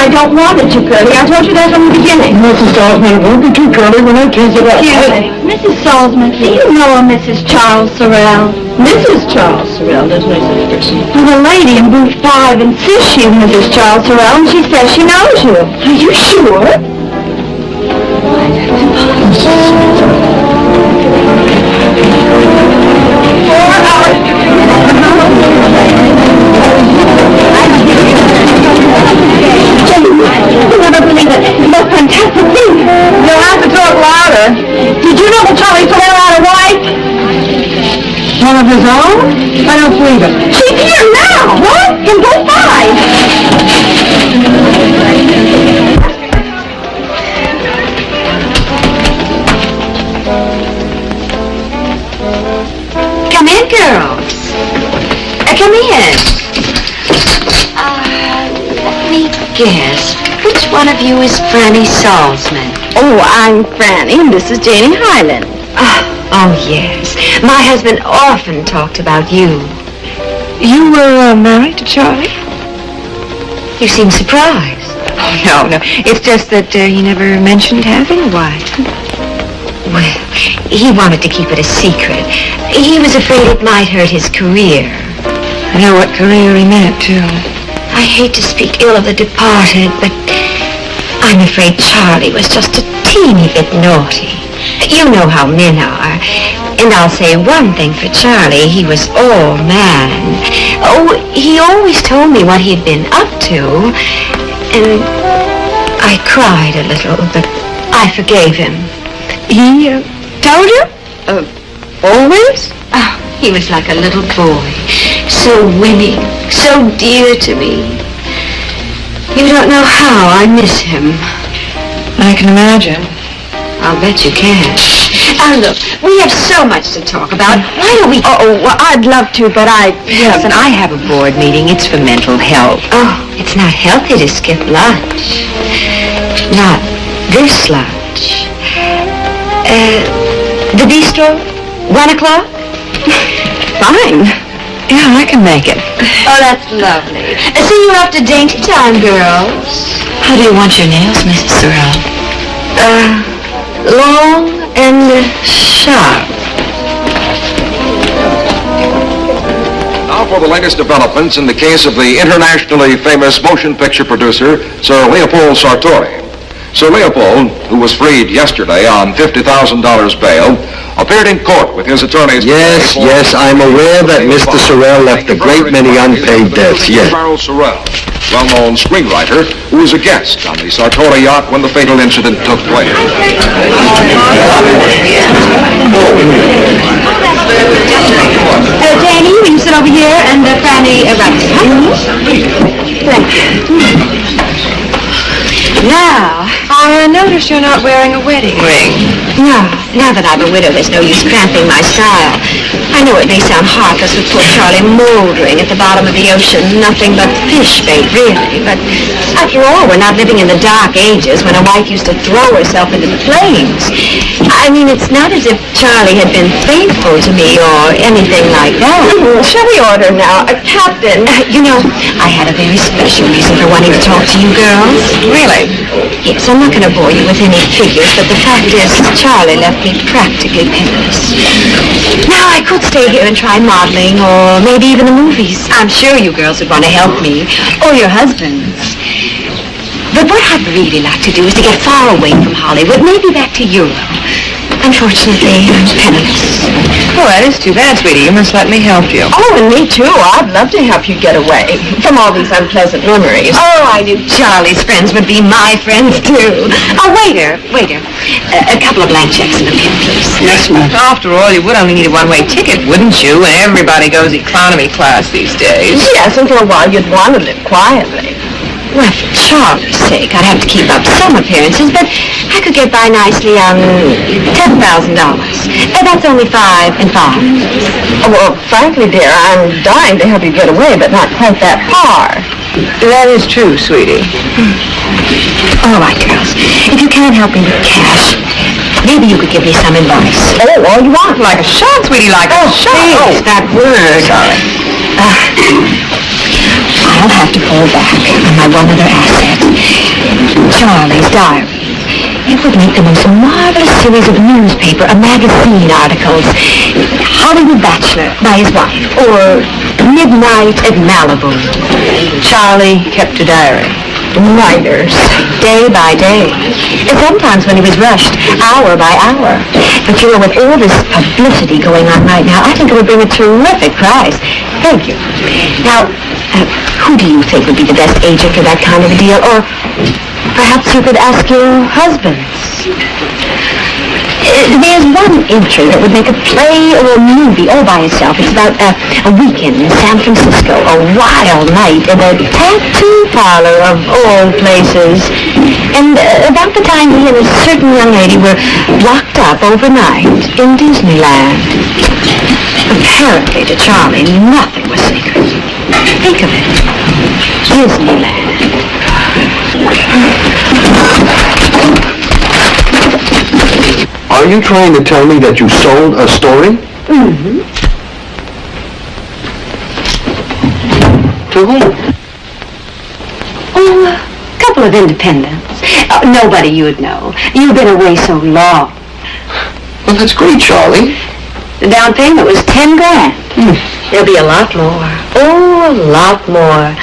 I don't want it too curly. I told you that from the beginning. Mrs. Salzman, it won't be too curly when I tease it up. Excuse me. Mrs. Salzman, do you know a Mrs. Charles Sorrell? Mrs. Charles Sorrell doesn't exist. Well, the lady in booth five insists she's Mrs. Charles Sorrell, and she says she knows you. Are you sure? Four Did you know that Charlie Sorrell wife? One of his own? I don't believe it. She's here now! What? In both five. Come in, girls. Uh, come in. Uh, let me guess. Which one of you is Franny Salzman? Oh, I'm Franny, and this is Janie Highland. Oh, oh, yes. My husband often talked about you. You were uh, married to Charlie? You seem surprised. Oh, no, no. It's just that uh, he never mentioned having a wife. Well, he wanted to keep it a secret. He was afraid it might hurt his career. I know what career he meant, too. I hate to speak ill of the departed, but I'm afraid Charlie was just a teeny bit naughty. You know how men are. And I'll say one thing for Charlie, he was all man. Oh, he always told me what he'd been up to. And I cried a little, but I forgave him. He uh, told you? Uh, always? Oh, he was like a little boy. So winning, so dear to me. You don't know how I miss him. I can imagine. I'll bet you can. Now look, we have so much to talk about. Why don't we... Oh, well, I'd love to, but I... Yes, and I have a board meeting. It's for mental health. Oh, it's not healthy to skip lunch. Not this lunch. Uh, the bistro? One o'clock? Fine. Yeah, I can make it. Oh, that's lovely. See you after dainty time, girls. How do you want your nails, Mrs. Sorrell? Uh, long and sharp. Now for the latest developments in the case of the internationally famous motion picture producer, Sir Leopold Sartori. Sir Leopold, who was freed yesterday on $50,000 bail, appeared in court with his attorneys. Yes, yes, I'm aware that Mr. Sorrell left a great many unpaid debts, yes. Charles Sorrell, well-known screenwriter, who was a guest on the Sartori yacht when the fatal incident took place. Uh, Danny, will you sit over here and uh, Fanny uh, here, huh? Thank you. Now, I notice you're not wearing a wedding ring. now, now that I'm a widow, there's no use cramping my style. I know it may sound heartless with poor Charlie mouldering at the bottom of the ocean, nothing but fish bait, really. But after all, we're not living in the dark ages when a wife used to throw herself into the flames. I mean, it's not as if Charlie had been faithful to me or anything like that. Shall we order now? Uh, Captain. you know, I had a very special reason for wanting to talk to you girls. Really? Yes, I'm not going to bore you with any figures, but the fact is, Charlie left me practically penniless. Now, I could stay here and try modeling, or maybe even the movies. I'm sure you girls would want to help me, or your husbands. But what I'd really like to do is to get far away from Hollywood, maybe back to Europe. Unfortunately, I'm penniless. Oh, that is too bad, sweetie. You must let me help you. Oh, and me too. I'd love to help you get away from all these unpleasant memories. Oh, I knew Charlie's friends would be my friends too. Oh, waiter, waiter. A, a couple of blank checks and a pen, please. Yes, ma'am. After all, you would only need a one-way ticket, wouldn't you? And everybody goes economy class these days. Yes, and for a while you'd want to live quietly. Well, for Charlie's sake, I'd have to keep up some appearances, but I could get by nicely on ten thousand dollars. And that's only five and five. Oh, well, frankly, dear, I'm dying to help you get away, but not quite that far. That is true, sweetie. Hmm. All right, girls. If you can't help me with cash, maybe you could give me some advice. Oh, all you want. Like a shot, sweetie, like Oh, a shot. please, oh. that word. Sorry. Ah, I'll have to fall back on my one other asset, Charlie's diary. It would make the most marvelous series of newspaper or magazine articles. Hollywood Bachelor by his wife, or Midnight at Malibu. Charlie kept a diary. Writers, day by day. And sometimes when he was rushed, hour by hour. But you know, with all this publicity going on right now, I think it would bring a terrific prize. Thank you. Now, uh, who do you think would be the best agent for that kind of a deal? Or perhaps you could ask your husbands. There's one entry that would make a play or a movie all by itself. It's about uh, a weekend in San Francisco, a wild night in a tattoo parlor of all places. And uh, about the time he and a certain young lady were locked up overnight in Disneyland. Apparently to Charlie, nothing was sacred. Think of it. Disneyland. Are you trying to tell me that you sold a story? Mm-hmm. To whom? Oh, a couple of independents. Uh, nobody you'd know. You've been away so long. Well, that's great, Charlie. The down payment was ten grand. There'll be a lot more. Oh, a lot more.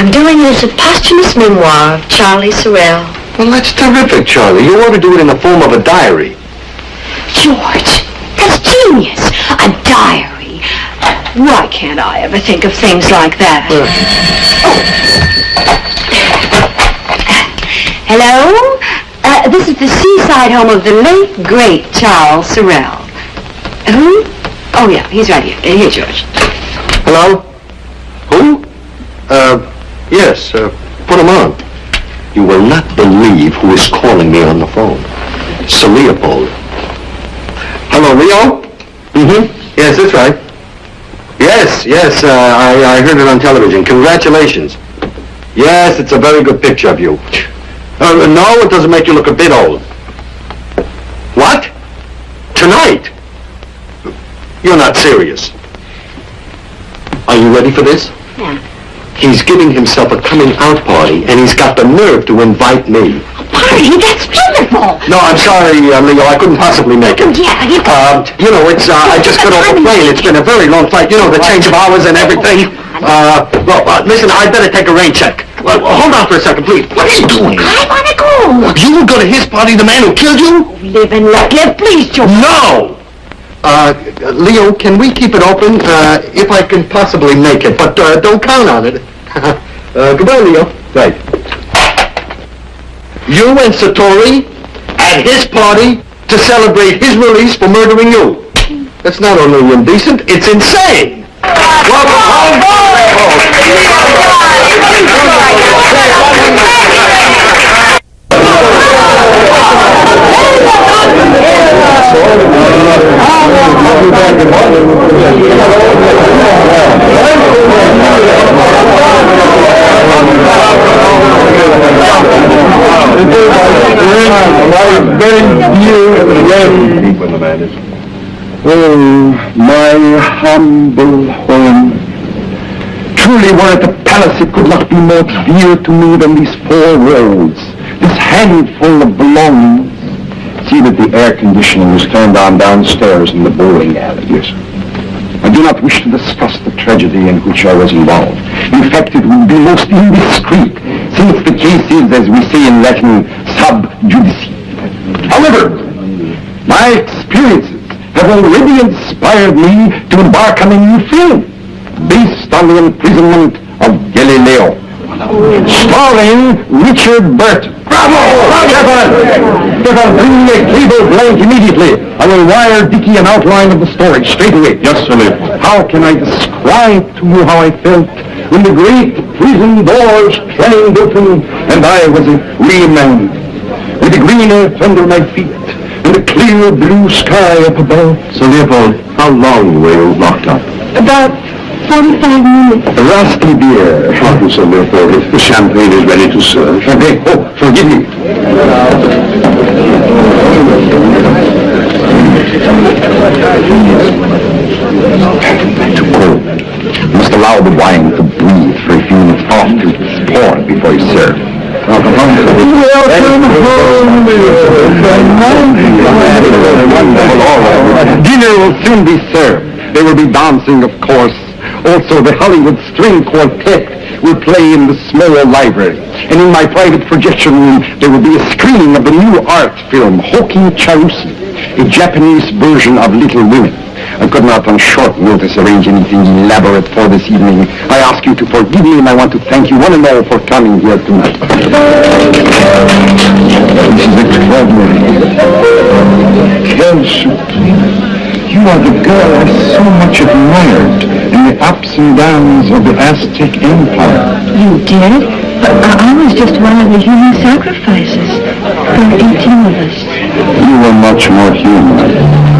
I'm doing it as a posthumous memoir of Charlie Sorrell. Well, that's terrific, Charlie. You ought to do it in the form of a diary. George, that's genius. A diary. Why can't I ever think of things like that? Oh. Hello? Uh, this is the seaside home of the late, great Charles Sorrell. Who? Oh, yeah, he's right here. Uh, Here, George. Hello? Who? Uh, yes, uh, put him on. You will not believe who is calling me on the phone. Sir Leopold. Hello, Leo? Mm-hmm. Yes, that's right. Yes, yes, uh, I, I heard it on television. Congratulations. Yes, it's a very good picture of you. Uh, no, it doesn't make you look a bit old. What? Tonight? You're not serious. Are you ready for this? Yeah. He's giving himself a coming out party, and he's got the nerve to invite me. Party, that's wonderful. No, I'm sorry, uh, Leo, I couldn't possibly make it. Yeah, you Um, you know, it's, uh, I just got off the plane. It's been a very long flight. You know, the change of hours and everything. Uh, well, uh, listen, I'd better take a rain check. Well, hold on for a second, please. What are you doing? I want to go. You will go to his party, the man who killed you? Live and let live, please, George. No! Uh, Leo, can we keep it open, uh, if I can possibly make it, but, uh, don't count on it. uh, goodbye, Leo. Right. You and Sartori at his party to celebrate his release for murdering you. That's not only indecent, it's insane! Oh, my humble home. Truly were it a palace, it could not be more dear to me than these four walls, this handful of belongings. See that the air conditioning was turned on downstairs in the bowling alley. Yes. I do not wish to discuss the tragedy in which I was involved. In fact, it would be most indiscreet, since the case is, as we say in Latin, sub judice. However, my experiences have already inspired me to embark on a new film based on the imprisonment of Galileo, starring Richard Burton. Bravo! Stefan! Stefan, bring me a cable blank immediately. I will wire Dicky an outline of the story straight away. Yes, sir. How can I describe to you how I felt when the great prison doors clanged open and I was a free man? with the green earth under my feet and the clear blue sky up above. So, Leopold, how long were you locked up? About 45 minutes. Rusty beer. Thank you, Sir Leopold. The champagne is ready to serve. Okay. Oh, forgive me. You must allow the wine to breathe for a few minutes after it's poured before you serve. Welcome home. Dinner will soon be served. There will be dancing, of course. Also, the Hollywood String Quartet will play in the smaller library. And in my private projection room, there will be a screening of the new art film, Hoki Charusi, a Japanese version of Little Women. I could not on short notice arrange anything elaborate for this evening. I ask you to forgive me and I want to thank you one and all for coming here tonight. This is extraordinary. Kelsey, you are the girl I so much admired in the ups and downs of the Aztec Empire. You did? But I I was just one of the human sacrifices. There were 18 of us. You were much more human.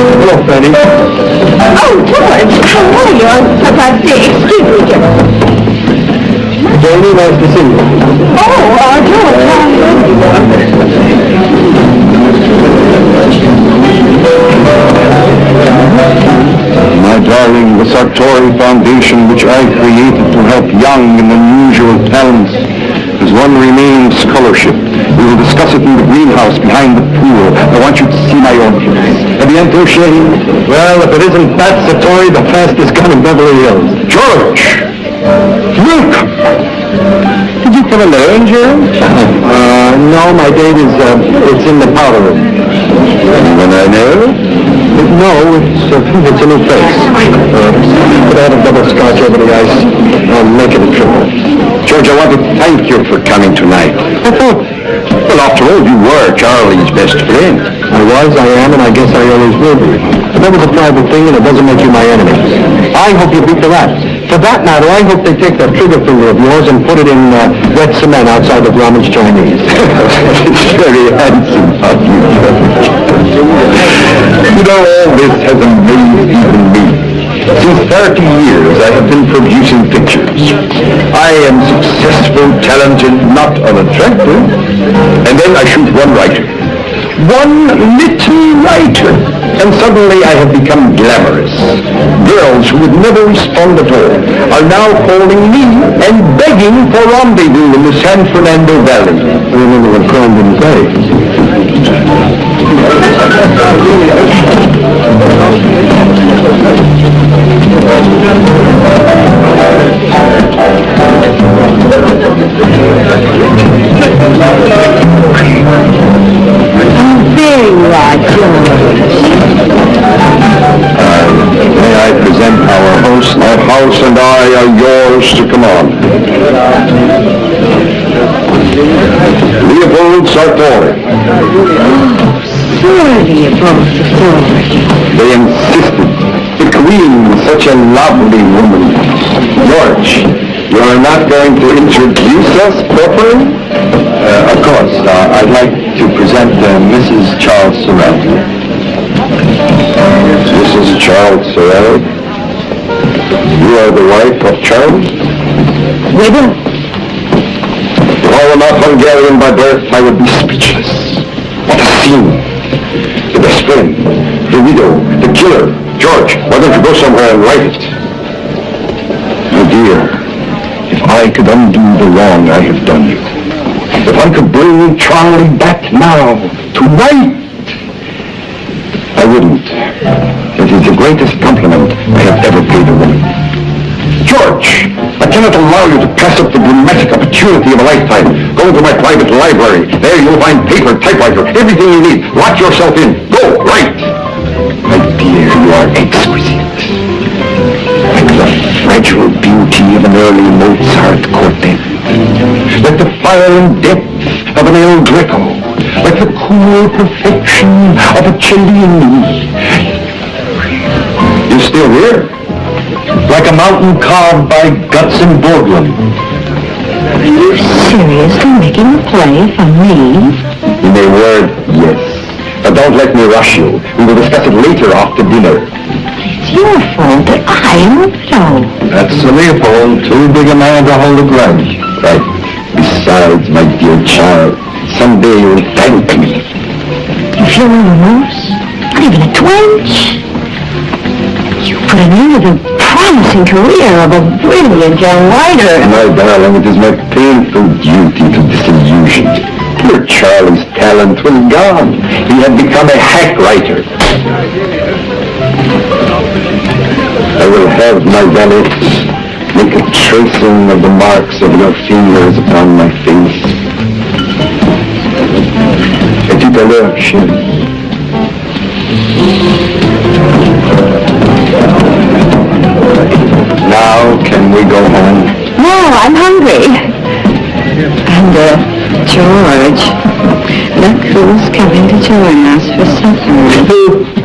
Hello, Fanny. Oh, George, how are you? On Papa's day. Excuse me, George. Fanny, nice to see you. Oh, uh, George, how My darling, the Sartori Foundation, which I created to help young and unusual talents, has one remaining scholarship. We will discuss it in the greenhouse behind the pool. I want you to see my orchids. Aviento, Shane? Well, if it isn't Pat Sartori, the fastest gun in Beverly Hills. George! Welcome! Did you come alone, Jerry? Uh, no, my date is, uh, it's in the powder room. Anyone I know? No, it's, uh, it's a new face. Uh, but I a double scotch over the ice. I'll make it a triple. George, I want to thank you for coming tonight. well, after all, you were Charlie's best friend. Was, I am, and I guess I always will be. That was a private thing, and it doesn't make you my enemy. I hope you beat the rat. For that matter, I hope they take that trigger finger of yours and put it in uh, wet cement outside of Grauman's Chinese. it's very handsome of you. you know, all this has amazed even me. Since 30 years, I have been producing pictures. I am successful, talented, not unattractive. And then I shoot one writer. One little writer. And suddenly I have become glamorous. Girls who would never respond at all are now calling me and begging for rendezvous in the San Fernando Valley. I remember what Crone didn't say. There you are, George. May I present our host? Our house and I are yours to command. Leopold Sartori. You both authority. They insisted. The queen, was such a lovely woman. George, you are not going to introduce us properly? Uh, of course. Uh, I'd like to present uh, Mrs. Charles Sorrell. Mrs. Charles Sorrell? You are the wife of Charles? Widow? If I were not Hungarian by birth, I would be speechless. What a scene! The best friend, the widow, the killer. George, why don't you go somewhere and write it? My dear, if I could undo the wrong I have done you, if I could bring Charlie back now to right, I wouldn't. It is the greatest compliment I have ever paid a woman. George, I cannot allow you to pass up the dramatic opportunity of a lifetime. Go to my private library. There you'll find paper, typewriter, everything you need. Lock yourself in. Go, write. My dear, you are exquisite. Fragile beauty of an early Mozart quartet. Like the fire and depth of an El Greco. Like the cool perfection of a Cellini. You're still here? Like a mountain carved by Gutzon Borglum. Are you seriously making a play for me? In a word, yes. But don't let me rush you. We will discuss it later after dinner. Your fault that I am a widow. That's Leopold, too big a man to hold a grudge. Right. Besides, my dear child, someday you'll thank me. You feel no remorse? Not even a twinge? You put an end to the promising career of a brilliant young writer. My darling, it is my painful duty to disillusion you. Poor Charlie's talent was gone. He had become a hack writer. I will have my valet make a tracing of the marks of your fingers upon my face. Et tout à l'heure, chérie. Now, can we go home? No, I'm hungry. And, uh, George, look who's coming to join us for supper.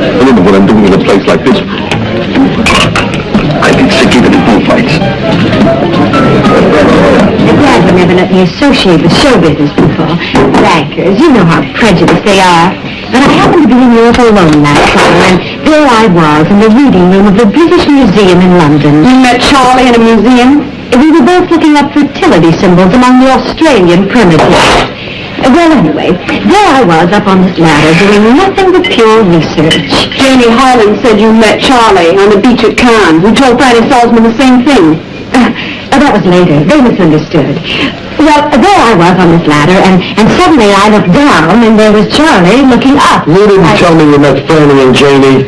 I don't know what I'm doing in a place like this. I've been sick even in bullfights. Your dad would never let me associate with show business before. Bankers, you know how prejudiced they are. But I happened to be in Europe alone last summer, and there I was in the reading room of the British Museum in London. You met Charlie in a museum? We were both looking up fertility symbols among the Australian primitives. Well, anyway, there I was up on this ladder doing nothing but pure research. Janie Harlan said you met Charlie on the beach at Cannes, who told Franny Salzman the same thing. Uh, that was later. They misunderstood. Well, there I was on this ladder, and, and suddenly I looked down, and there was Charlie looking up. You didn't I- tell me you met Franny and Janie.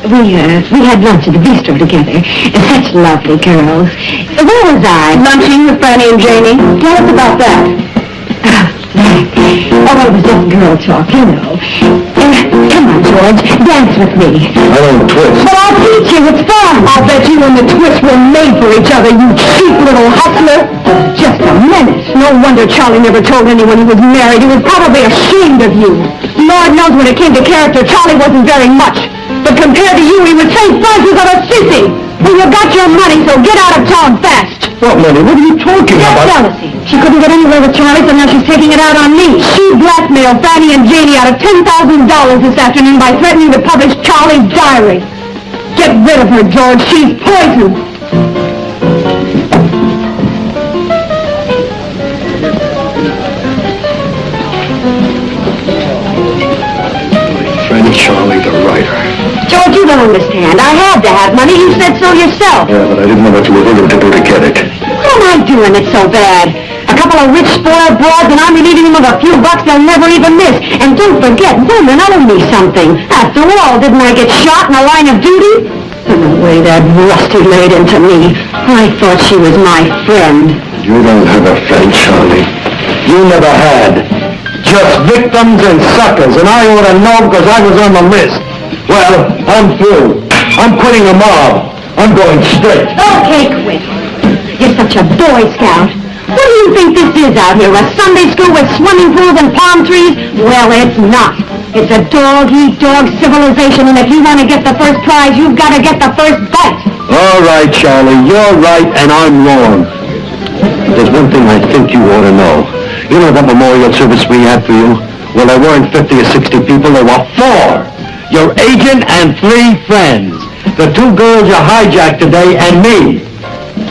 We, uh, we had lunch at the bistro together. Such lovely girls. Where was I? Lunching with Franny and Janie. Tell us about that. Oh, it was just girl talk, you know. Uh, come on, George. Dance with me. I don't twist. But I'll teach you. It's fun. I'll bet you and the twist were made for each other, you cheap little hustler. Just a minute. No wonder Charlie never told anyone he was married. He was probably ashamed of you. Lord knows when it came to character, Charlie wasn't very much. But compared to you, he would say Frances of a sissy. Well, you got your money, so get out of town fast. What money? What are you talking That's about? jealousy. She couldn't get anywhere with Charlie, so now she's taking it out on me. She blackmailed Franny and Janie out of $10,000 this afternoon by threatening to publish Charlie's diary. Get rid of her, George. She's poison. Friend Charlie, the writer. George, you don't understand. I had to have money. You said so yourself. Yeah, but I didn't know what you were willing to do to get it. What am I doing it so bad? A couple of rich, spoiled broads, and I'm relieving them of a few bucks they'll never even miss. And don't forget, women owe me something. After all, didn't I get shot in the line of duty? And the way that Rusty laid into me, I thought she was my friend. You don't have a friend, Charlie. You never had. Just victims and suckers, and I ought to know because I was on the list. Well, I'm through. I'm quitting the mob. I'm going straight. Okay, quit. You're such a Boy Scout. What do you think this is out here, a Sunday school with swimming pools and palm trees? Well, it's not. It's a dog-eat-dog civilization, and if you want to get the first prize, you've got to get the first bite. All right, Charlie, you're right and I'm wrong. There's one thing I think you ought to know. You know that memorial service we had for you? Well, there weren't 50 or 60 people, there were four. Your agent and three friends. The two girls you hijacked today and me.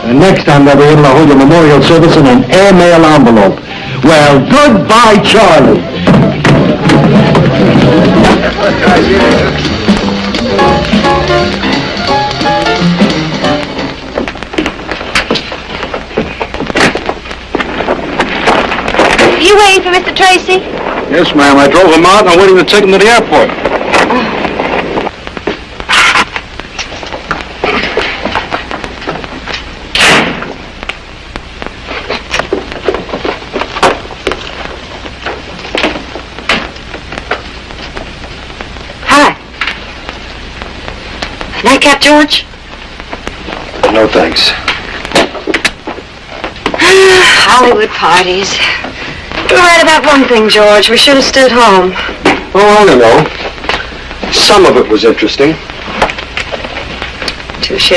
And next time they'll be able to hold your memorial service in an airmail envelope. Well, goodbye, Charlie. You waiting for Mr. Tracy? Yes, ma'am. I drove him out and I'm waiting to take him to the airport. Nightcap, George? No, thanks. Hollywood parties. You're right about one thing, George. We should have stayed home. Oh, I don't know. Some of it was interesting. Touche.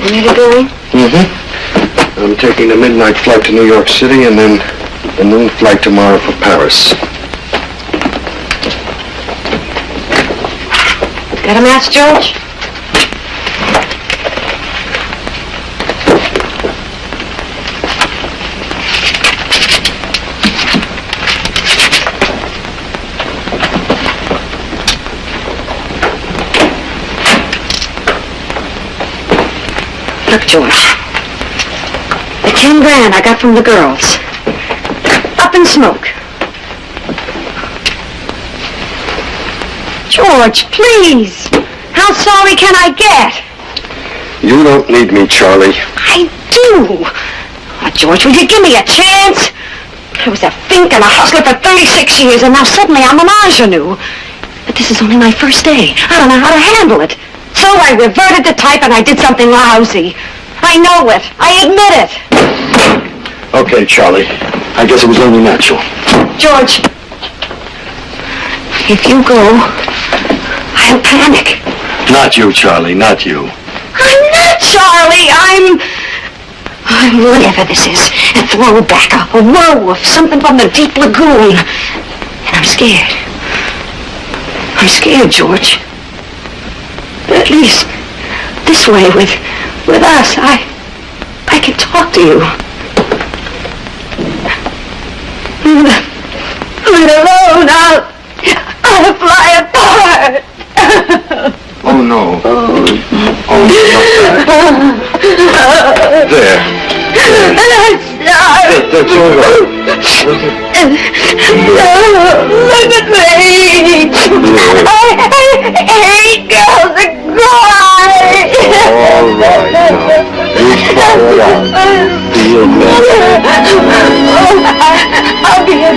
Really going? Mm-hmm. I'm taking the midnight flight to New York City and then the noon flight tomorrow for Paris. Got a match, George? Look, George. The ten grand I got from the girls. Up in smoke. George, please. How sorry can I get? You don't need me, Charlie. I do. Oh, George, will you give me a chance? I was a fink and a hustler for 36 years, and now suddenly I'm an ingenue. But this is only my first day. I don't know how to handle it. So I reverted to type and I did something lousy. I know it. I admit it. Okay, Charlie. I guess it was only natural. George, if you go, I'll panic. Not you, Charlie, not you. I'm not Charlie. I'm... I'm whatever this is. A throwback, a, a werewolf, something from the deep lagoon. And I'm scared. I'm scared, George. But at least this way with with us, I I can talk to you. Let alone, I'll I'll fly apart. Oh, no. Oh, oh no. There. there. That, that's all right. Look at me. I, hate girls that cry. All right, now. You follow along. Feel better. I'll be a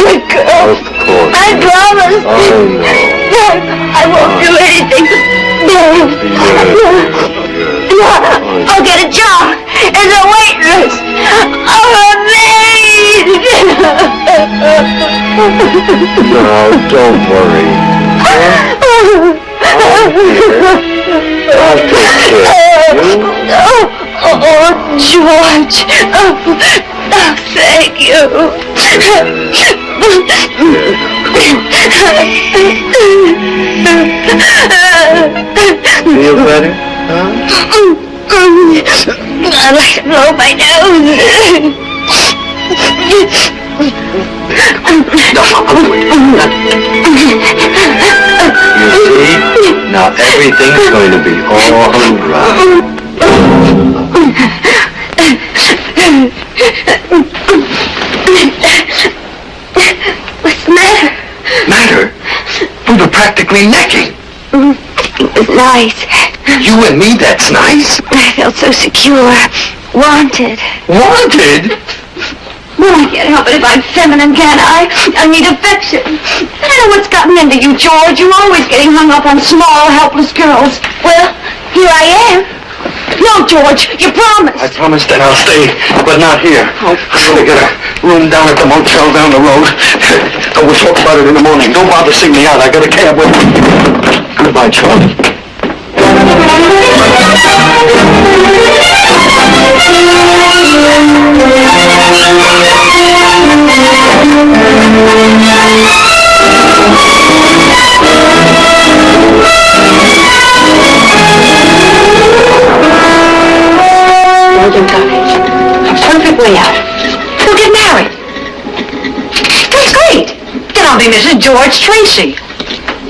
good girl. Of course. I promise. I know. No, I won't do anything. No. No. no! I'll get a job as a waitress. I'm a maid. No, don't worry. Oh, Oh, George. Oh, oh, thank you. Feel better? Huh? I'd like to blow my nose. You see? Now everything's going to be all right. What's the matter? Matter? Practically necking. It was nice. You and me, that's nice. I felt so secure. Wanted. Wanted? Well, I can't help it if I'm feminine, can I? I need affection. I don't know what's gotten into you, George. You're always getting hung up on small, helpless girls. Well, here I am. No, George, you promised. I promised that I'll stay, but not here. Oh. I'm gonna get a room down at the motel down the road. We'll talk about it in the morning. Don't bother seeing me out. I got a cab with me. Goodbye, Charlie. perfect way out. We'll get married. That's great. Then I'll be Mrs. George Tracy.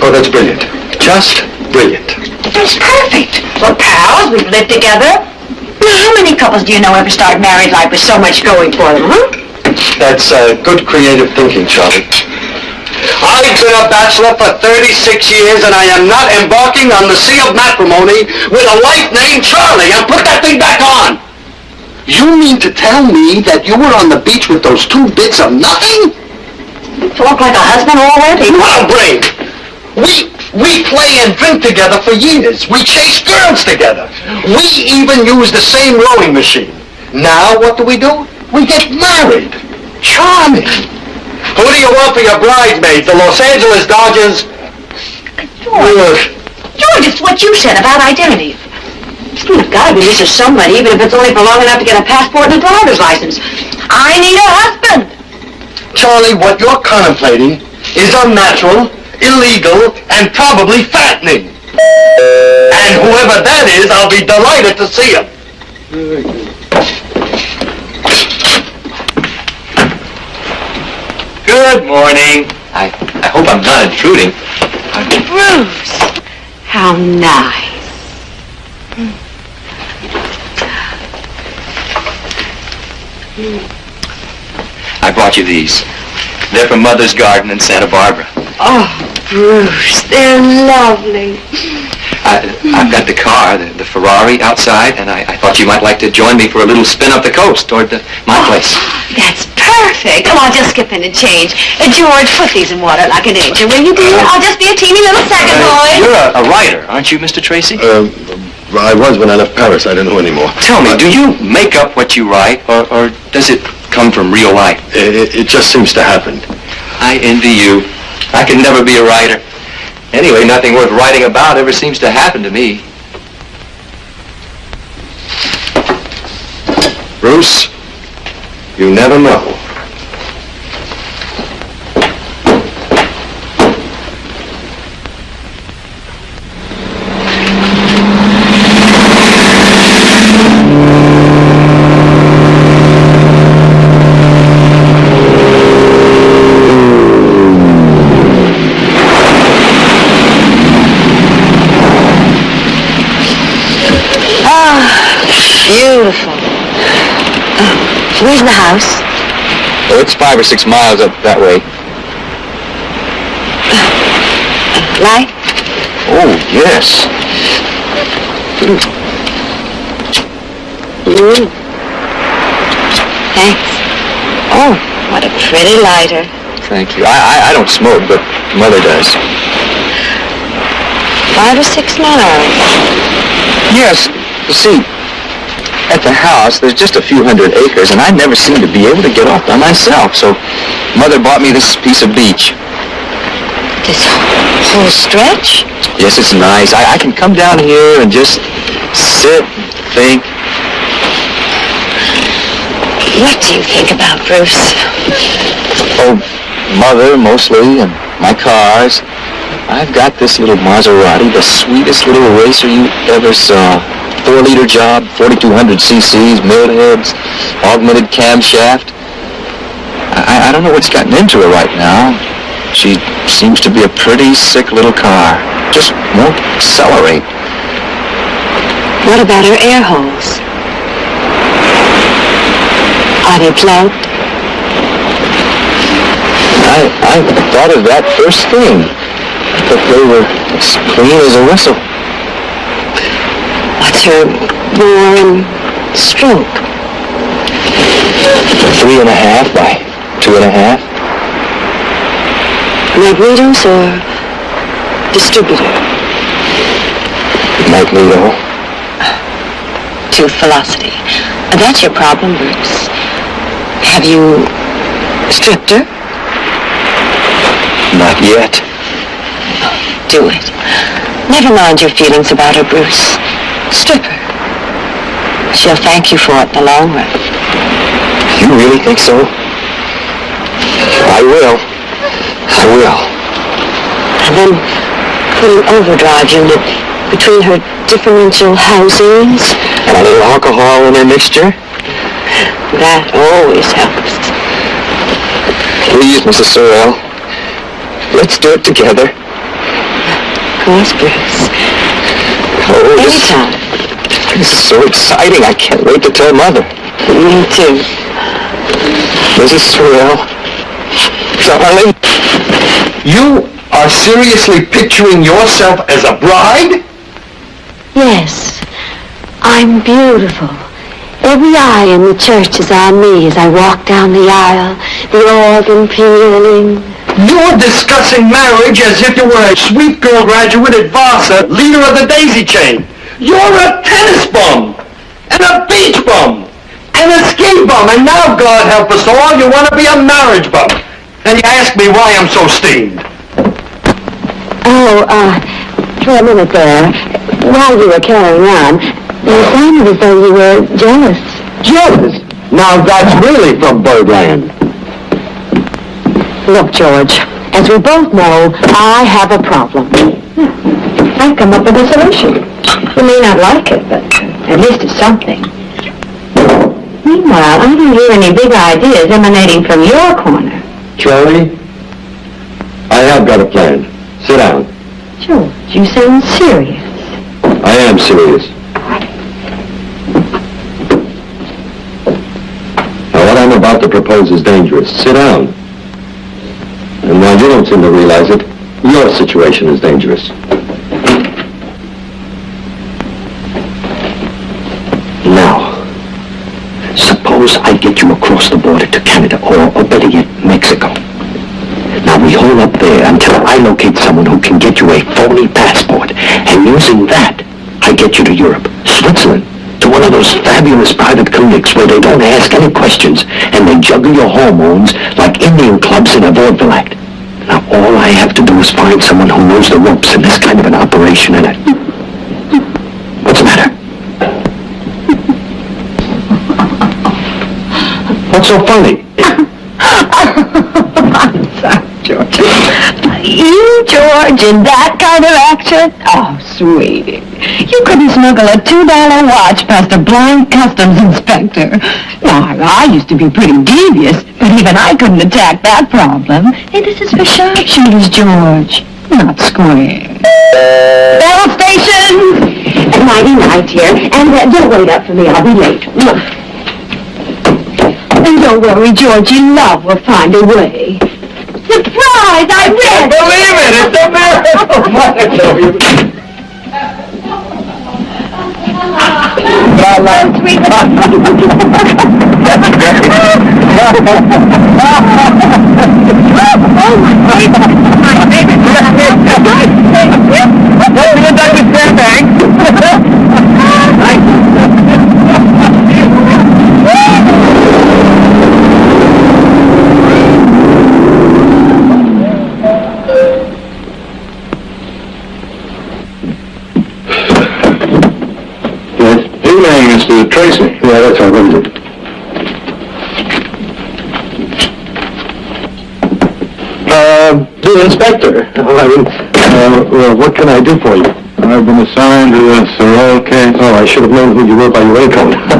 Oh, that's brilliant. Just brilliant. That's perfect. We're pals. We've lived together. Now, how many couples do you know ever start married life with so much going for them, huh? That's uh, good creative thinking, Charlie. I've been a bachelor for 36 years, and I am not embarking on the sea of matrimony with a wife named Charlie. And put that thing back on. You mean to tell me that you were on the beach with those two bits of nothing? You talk like a husband already. What a brain! We we play and drink together for years. We chase girls together. We even use the same rowing machine. Now what do we do? We get married. Charming. Who do you want for your bridesmaid? The Los Angeles Dodgers? George, George, it's what you said about identity. You've got to be Mrs. Somebody, even if it's only for long enough to get a passport and a driver's license. I need a husband. Charlie, what you're contemplating is unnatural, illegal, and probably fattening. And whoever that is, I'll be delighted to see him. Good morning. I, I hope I'm not intruding. Bruce. How nice. I brought you these. They're from Mother's Garden in Santa Barbara. Oh, Bruce, they're lovely. I, I've got the car, the, the Ferrari outside, and I, I thought you might like to join me for a little spin up the coast toward the, my oh, place. That's perfect. Oh, I'll just skip in and change. Uh, George, put these in water like an angel, will you, dear? I'll just be a teeny little second boy. You're a, a writer, aren't you, Mr. Tracy? Uh, I was when I left Paris. I don't know anymore. Tell me, do you make up what you write, or, or does it come from real life? It, it, it just seems to happen. I envy you. I can never be a writer. Anyway, nothing worth writing about ever seems to happen to me. Bruce, you never know. Beautiful. Oh, where's the house? Oh, it's five or six miles up that way. Light? Oh, yes. Mm. Thanks. Oh, what a pretty lighter. Thank you. I, I, I don't smoke, but Mother does. Five or six miles. Yes. See, at the house, there's just a few hundred acres, and I never seem to be able to get off by myself. So Mother bought me this piece of beach. This whole stretch? Yes, it's nice. I, I can come down here and just sit, and think. What do you think about Bruce? Oh, mother mostly, and my cars. I've got this little Maserati, the sweetest little racer you ever saw. Four-liter job, 4,200 cc's, milled heads, augmented camshaft. I, I don't know what's gotten into her right now. She seems to be a pretty sick little car. Just won't accelerate. What about her air holes? Are they plugged? I, I thought of that first thing. But they were as clean as a whistle. What's her and stroke? Three and a half by two and a half. Magnetos or distributor? Magneto. To velocity. That's your problem, Bruce. Have you stripped her? Not yet. Do it. Never mind your feelings about her, Bruce. Strip her. She'll thank you for it in the long run. You really think so? I will. I will. And then put an overdrive unit between her differential housings. And a little alcohol in her mixture? That always helps. Please, Mrs. Sorrell. Let's do it together. Of course, Bruce. Oh, Anytime. This is so exciting. I can't wait to tell Mother. Me too. Mrs. Sorrell. Darling. You are seriously picturing yourself as a bride? Yes, I'm beautiful. Every eye in the church is on me as I walk down the aisle, the organ pealing. You're discussing marriage as if you were a sweet girl graduate at Vassar, leader of the daisy chain. You're a tennis bum, and a beach bum, and a ski bum, and now, God help us all, you want to be a marriage bum. And you ask me why I'm so steamed. Oh, uh, for a minute there, while you were carrying on, you sounded as though you were jealous. Jealous? Now that's really from Birdland. Look, George, as we both know, I have a problem. I've come up with a solution. You may not like it, but at least it's something. Meanwhile, I don't hear any big ideas emanating from your corner. Charlie, I have got a plan. Sit down. George, you sound serious. I am serious. Now, what I'm about to propose is dangerous. Sit down. And while you don't seem to realize it, your situation is dangerous. Now, suppose I get you across the border to Canada, or, or better yet, Mexico. Now we hold up there until I locate someone who can get you a phony passport. And using that, I get you to Europe, Switzerland, to one of those fabulous private clinics where they don't ask any questions and they juggle your hormones like Indian clubs in a vaudeville act. Now all I have to do is find someone who knows the ropes in this kind of an operation and it. What's so funny? George. You, George, in that kind of action? Oh, sweetie. You couldn't smuggle a $2 watch past a blind customs inspector. Now, I used to be pretty devious, but even I couldn't attack that problem. Hey, this is for sharpshooters, George, not square. Bell station! Nighty night, dear. And uh, don't wait up for me. I'll be late. Don't worry, Georgie. Love will find a way. Surprise! I can't believe it. It's a miracle, Monica. La, sweet. oh, my favorite. My favorite. My favorite. Don't be in Douglas Fairbanks. Mr. Tracy. Yeah, that's all. What is it? Uh, the inspector. Uh, I mean, uh, well, what can I do for you? I've been assigned to the Sorrel case. Oh, I should have known who you were by your raincoat.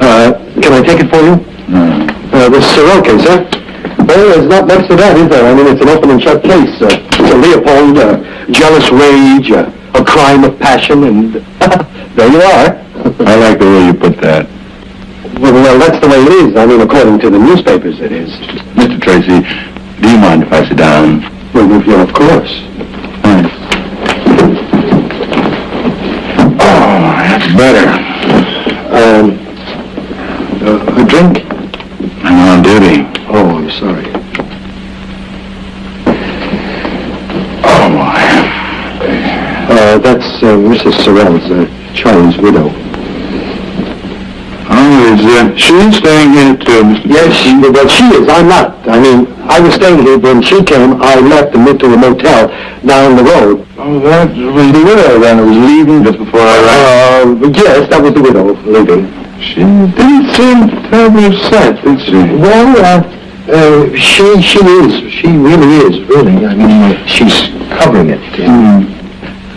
uh, can I take it for you? No. Uh, the Sorrel case, huh? Well, there's not much to that, is there? I mean, it's an open and shut case. Uh, it's a Leopold, uh, jealous rage, uh, a crime of passion, and there you are. I like the way you put that. Well, well, that's the way it is. I mean, according to the newspapers, it is. Mr. Tracy, do you mind if I sit down? Well, of course. Thanks. Oh, that's better. Um, uh, a drink? I'm on duty. Oh, I'm sorry. Oh, my. Uh, that's uh, Mrs. Sorrell's, uh, Charlie's widow. Is uh, staying here too, Mr. Yes, she, well, she is. I'm not. I mean, I was staying here when she came. I left and went to a motel down the road. Oh, that was the widow then who was leaving just before I arrived. Uh, yes, that was the widow leaving. She didn't seem terribly upset, did she? Well, uh, uh, she, she is. She really is, really. I mean, uh, she's covering it. Hmm.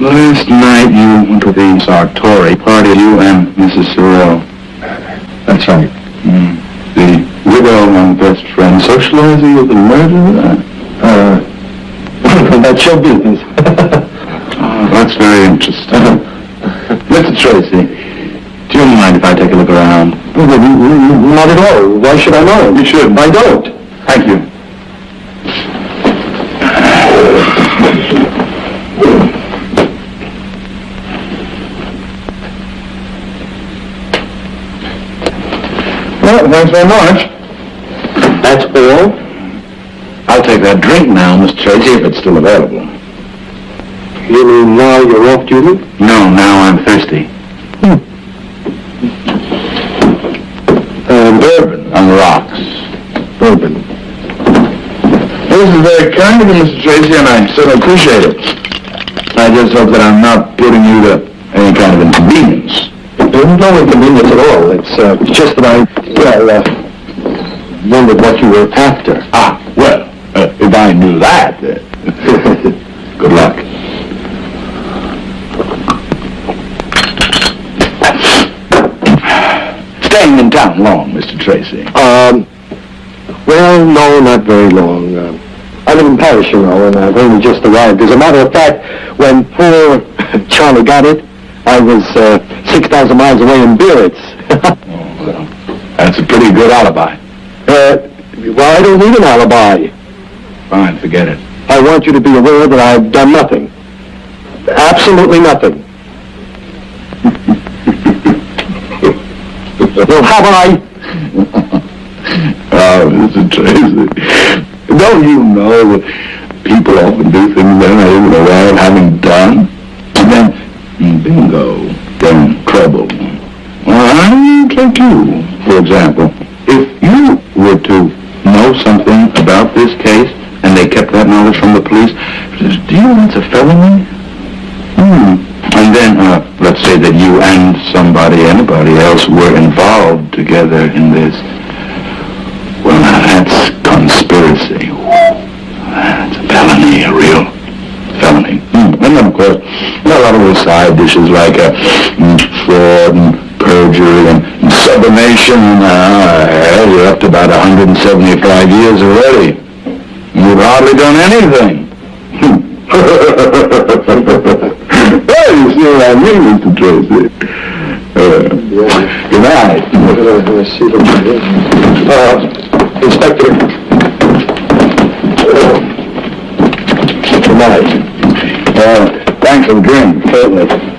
Last night you went to the Sartori party, you and Mrs. Sorrell. That's right. Hmm. The widow and best friend socializing with the murderer? Uh, that's your business. Oh, that's very interesting. Mr. Tracy, do you mind if I take a look around? Not at all. Why should I know? You should. I don't. Thank you. Well, thanks very much. That's all? I'll take that drink now, Mr. Tracy, if it's still available. You mean now you're off duty? No, now I'm thirsty. Um, Bourbon on the rocks. bourbon. This is very kind of you, Mr. Tracy, and I certainly appreciate it. I just hope that I'm not putting you to any kind of inconvenience. There's no inconvenience at all. It's, uh, just that I, well, uh, wondered what you were after. Ah, well, uh, if I knew that, uh, good luck. Staying in town long, Mr. Tracy. Um, well, no, not very long. Uh, I live in Paris, you know, and I've only just arrived. As a matter of fact, when poor Charlie got it, I was uh, 6,000 miles away in Biarritz. Oh, well, that's a pretty good alibi. uh, well, I don't need an alibi. Fine, forget it. I want you to be aware that I've done nothing. Absolutely nothing. well, have I? Oh, Mr. Tracy, don't you know that people often do things they're not even aware of having done? And then, bingo, in trouble. I take you, for example. If you were to know something about this case, and they kept that knowledge from the police, do you know that's a felony? Hmm. And then, uh, let's say that you and somebody, anybody else were involved together in this. Well, now that's conspiracy. That's a felony, a real. And of course, a lot of those side dishes like uh, mm, fraud and perjury and, and sublimation. Uh, you're up to about 175 years already. You've hardly done anything. well, you see what I mean, Mr. Tracy. Uh, good night. Uh, Inspector. Uh, good night. Uh, thanks drink, certainly.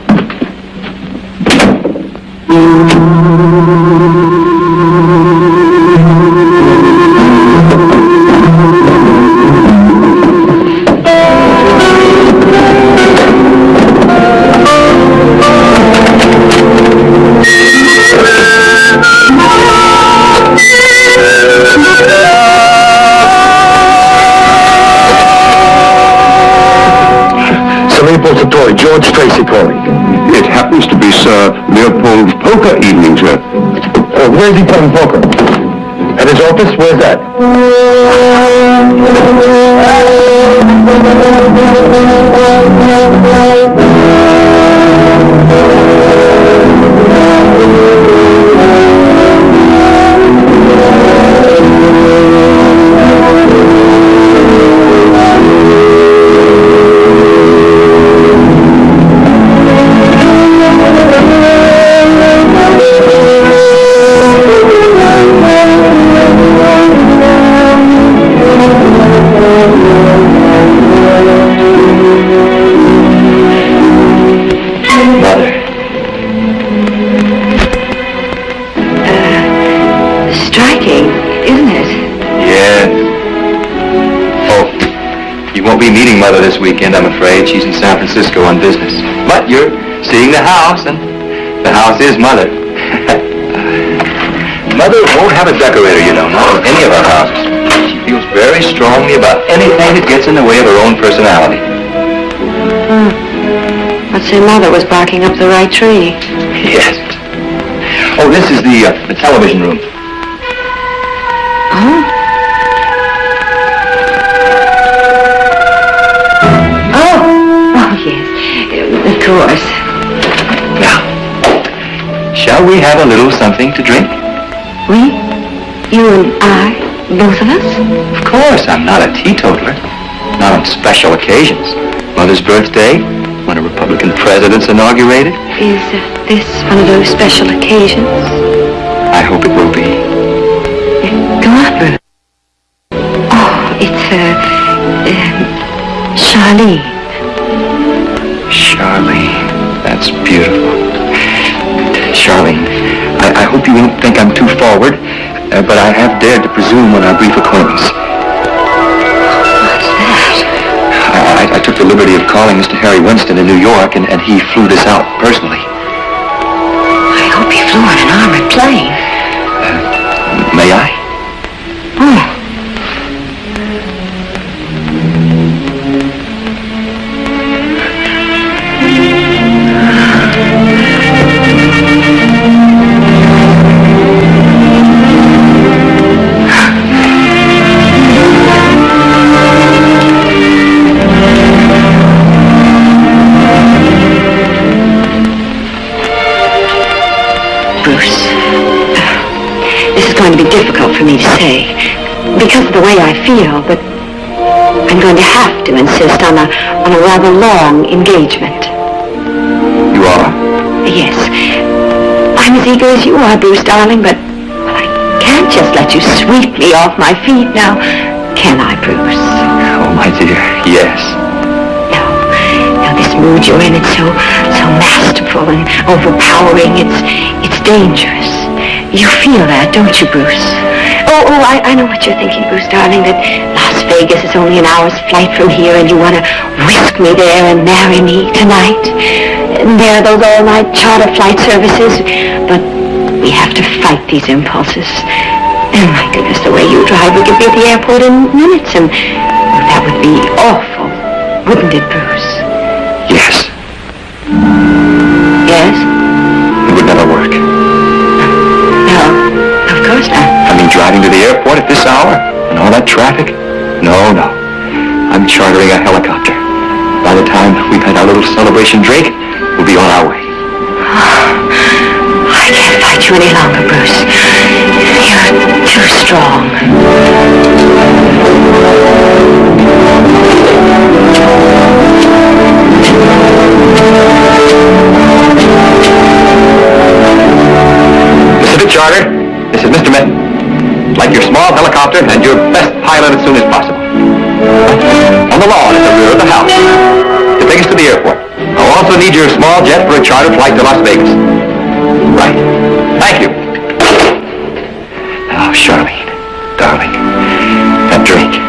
You're seeing the house, and the house is Mother. Mother won't have a decorator, you know, not in any of our houses. She feels very strongly about anything that gets in the way of her own personality. I'd say Mother was barking up the right tree. Yes. Oh, this is the, uh, the television room. Oh! Shall we have a little something to drink? We? You and I? Both of us? Of course, I'm not a teetotaler. Not on special occasions. Mother's birthday, when a Republican president's inaugurated. Is uh, this one of those special occasions? I hope it will be. Go on. Oh, it's, uh, um, Charlene. Charlene, that's beautiful. Charlene, I, I hope you won't think I'm too forward, uh, but I have dared to presume on our brief acquaintance. What's that? I, I, I took the liberty of calling Mr. Harry Winston in New York, and, and he flew this out personally. I hope he flew on an armored plane. May I? Oh. Me to say because of the way I feel, but I'm going to have to insist on a, on a rather long engagement. You are? Yes. I'm as eager as you are, Bruce, darling, but well, I can't just let you sweep me off my feet now, can I, Bruce? Oh, my dear, yes. No. No, this mood you're in, it's so, so masterful and overpowering. It's, it's dangerous. You feel that, don't you, Bruce? Oh, oh, I, I know what you're thinking, Bruce, darling, that Las Vegas is only an hour's flight from here and you want to whisk me there and marry me tonight. And there are those all-night charter flight services, but we have to fight these impulses. And my goodness, the way you drive, we could be at the airport in minutes, and that would be awful, wouldn't it, Bruce? Yes? Driving to the airport at this hour and all that traffic? No, no. I'm chartering a helicopter. By the time we've had our little celebration drink, we'll be on our way. I can't fight you any longer, Bruce. You're too strong. Pacific Charter, this is Mr. Like your small helicopter and your best pilot as soon as possible. On the lawn at the rear of the house. To take us to the airport. I'll also need your small jet for a charter flight to Las Vegas. Right. Thank you. Oh, Charlene, darling, that drink.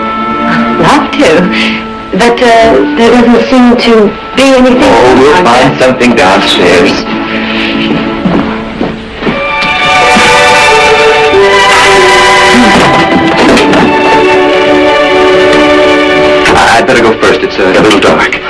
Love to. But uh, there doesn't seem to be anything... Oh, we'll find something downstairs. Better go first. It's uh, a little dark.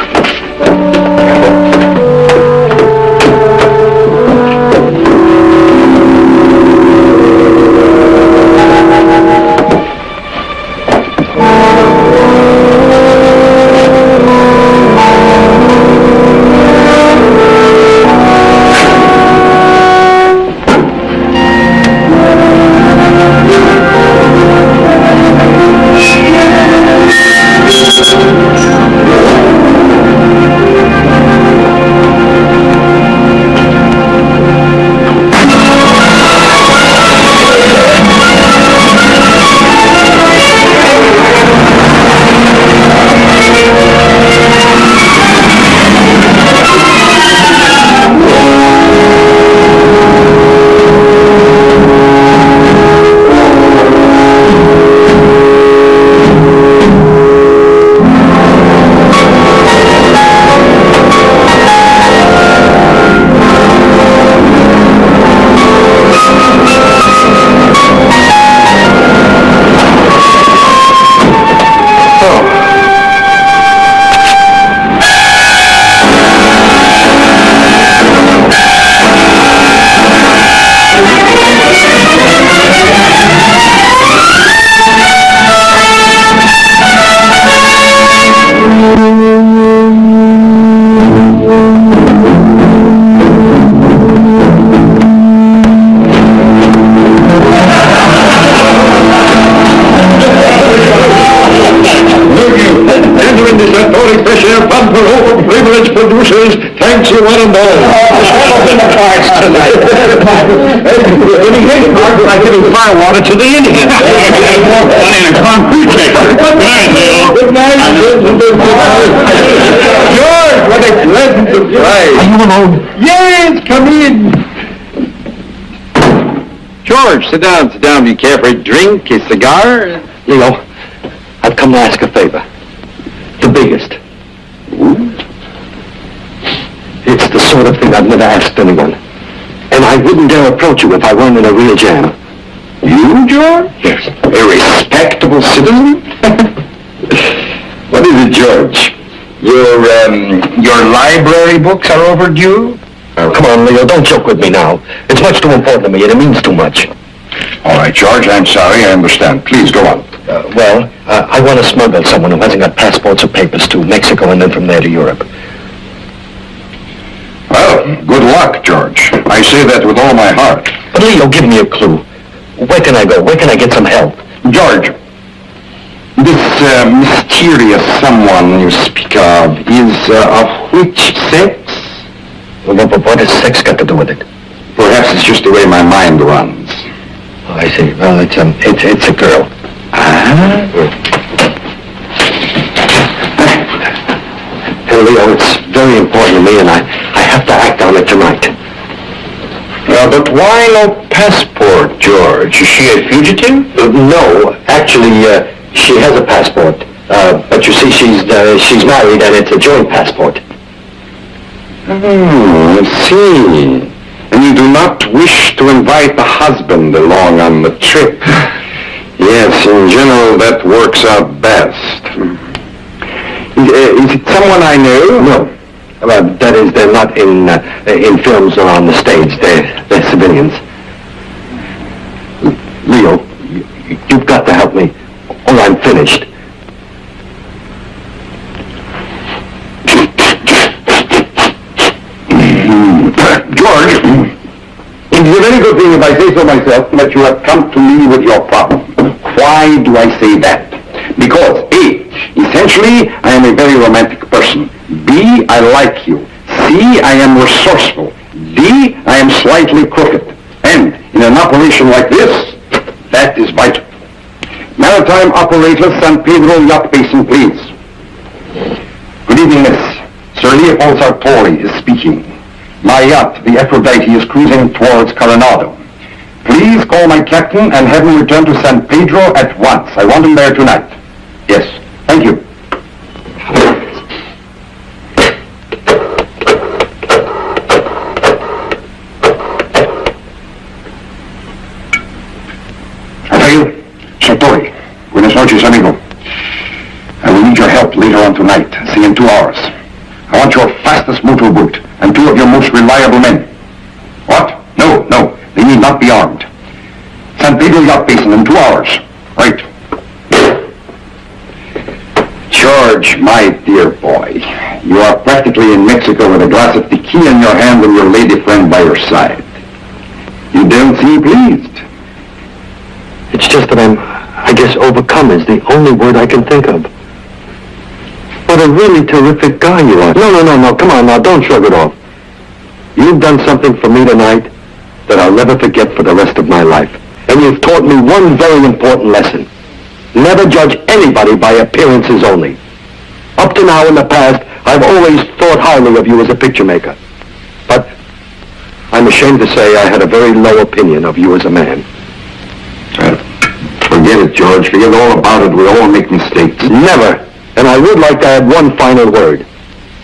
Giving firewater to the Indians. In a concrete mixer. Good night, Leo. Good night. George, what a pleasant surprise. Are you alone? Yes, come in. George, sit down, sit down. Do you care for a drink, a cigar? Leo, I've come to ask a favor. The biggest. It's the sort of thing I've never asked anyone. And I wouldn't dare approach you if I weren't in a real jam. You, George? Yes. A respectable citizen? what is it, George? Your, um, your library books are overdue? Oh, come on, Leo, don't joke with me now. It's much too important to me, and it means too much. All right, George, I'm sorry. I understand. Please go on. Uh, well, uh, I want to smuggle someone who hasn't got passports or papers to Mexico and then from there to Europe. Well, good luck, George. I say that with all my heart. But Leo, give me a clue. Where can I go? Where can I get some help? George, this uh, mysterious someone you speak of is uh, of which sex? Well, but what has sex got to do with it? Perhaps it's just the way my mind runs. Oh, I see. Well, it's um, it's it's a girl. Ah? Hey, Leo, it's very important to me, and I I have to act on it tonight. But why no passport, George? Is she a fugitive? Uh, no, actually, uh, she has a passport. Uh, but you see, she's uh, she's married, and it's a joint passport. Hmm, I see. And you do not wish to invite the husband along on the trip. Yes, in general, that works out best. Uh, is it someone I know? No. Well, that is, they're not in uh, in films or on the stage. They're they're civilians. Leo, you, you've got to help me, or I'm finished. George, it is a very good thing if I say so myself that you have come to me with your problem. Why do I say that? Because A, essentially I am a very romantic person. B, I like you. C, I am resourceful. D, I am slightly crooked. And in an operation like this, that is vital. Maritime operator San Pedro Yacht Basin, please. Good evening, Miss. Sir Leopold Sartori is speaking. My yacht, the Aphrodite, is cruising towards Coronado. Please call my captain and have him return to San Pedro at once. I want him there tonight. Yes, thank you. Sartori, buenas noches, amigo. I will need your help later on tonight, say in two hours. I want your fastest motor motorboat and two of your most reliable men. What? No, no, they need not be armed. San Pedro Yacht Basin in two hours. Right. George, my dear boy, you are practically in Mexico with a glass of tequila in your hand and your lady friend by your side. You don't seem pleased. It's just that I'm, I guess, overcome is the only word I can think of. What a really terrific guy you are. No, no, no, no. Come on now, don't shrug it off. You've done something for me tonight that I'll never forget for the rest of my life. And you've taught me one very important lesson. Never judge anybody by appearances only. Up to now in the past, I've always thought highly of you as a picture maker. But I'm ashamed to say I had a very low opinion of you as a man. Uh, forget it, George. Forget all about it. We all make mistakes. Never. And I would like to add one final word.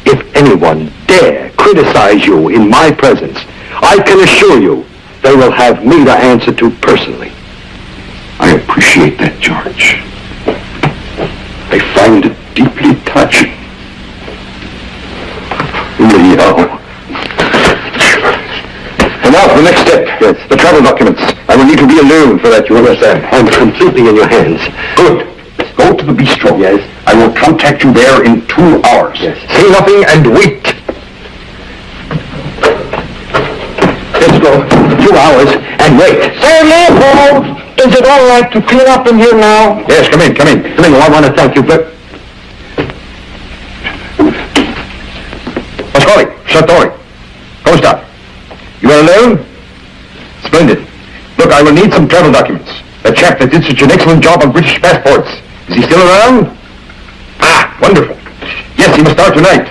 If anyone dare criticize you in my presence, I can assure you they will have me to answer to personally. I appreciate that, George. I find it deeply touching. Leo. And now for the next step. Yes. The travel documents. I will need to be alone for that, you understand? I'm completely in your hands. Good. Go to the bistro. Yes. I will contact you there in two hours. Yes. Say nothing and wait. Let's go. Two hours and wait. Sir Leopold, is it all right to clean up in here now? Yes, come in, come in. Come in, I want to thank you for... Pasquale, Sartori, come stop. You are alone? Splendid. Look, I will need some travel documents. A chap that did such an excellent job on British passports. Is he still around? Ah, wonderful. Yes, he must start tonight.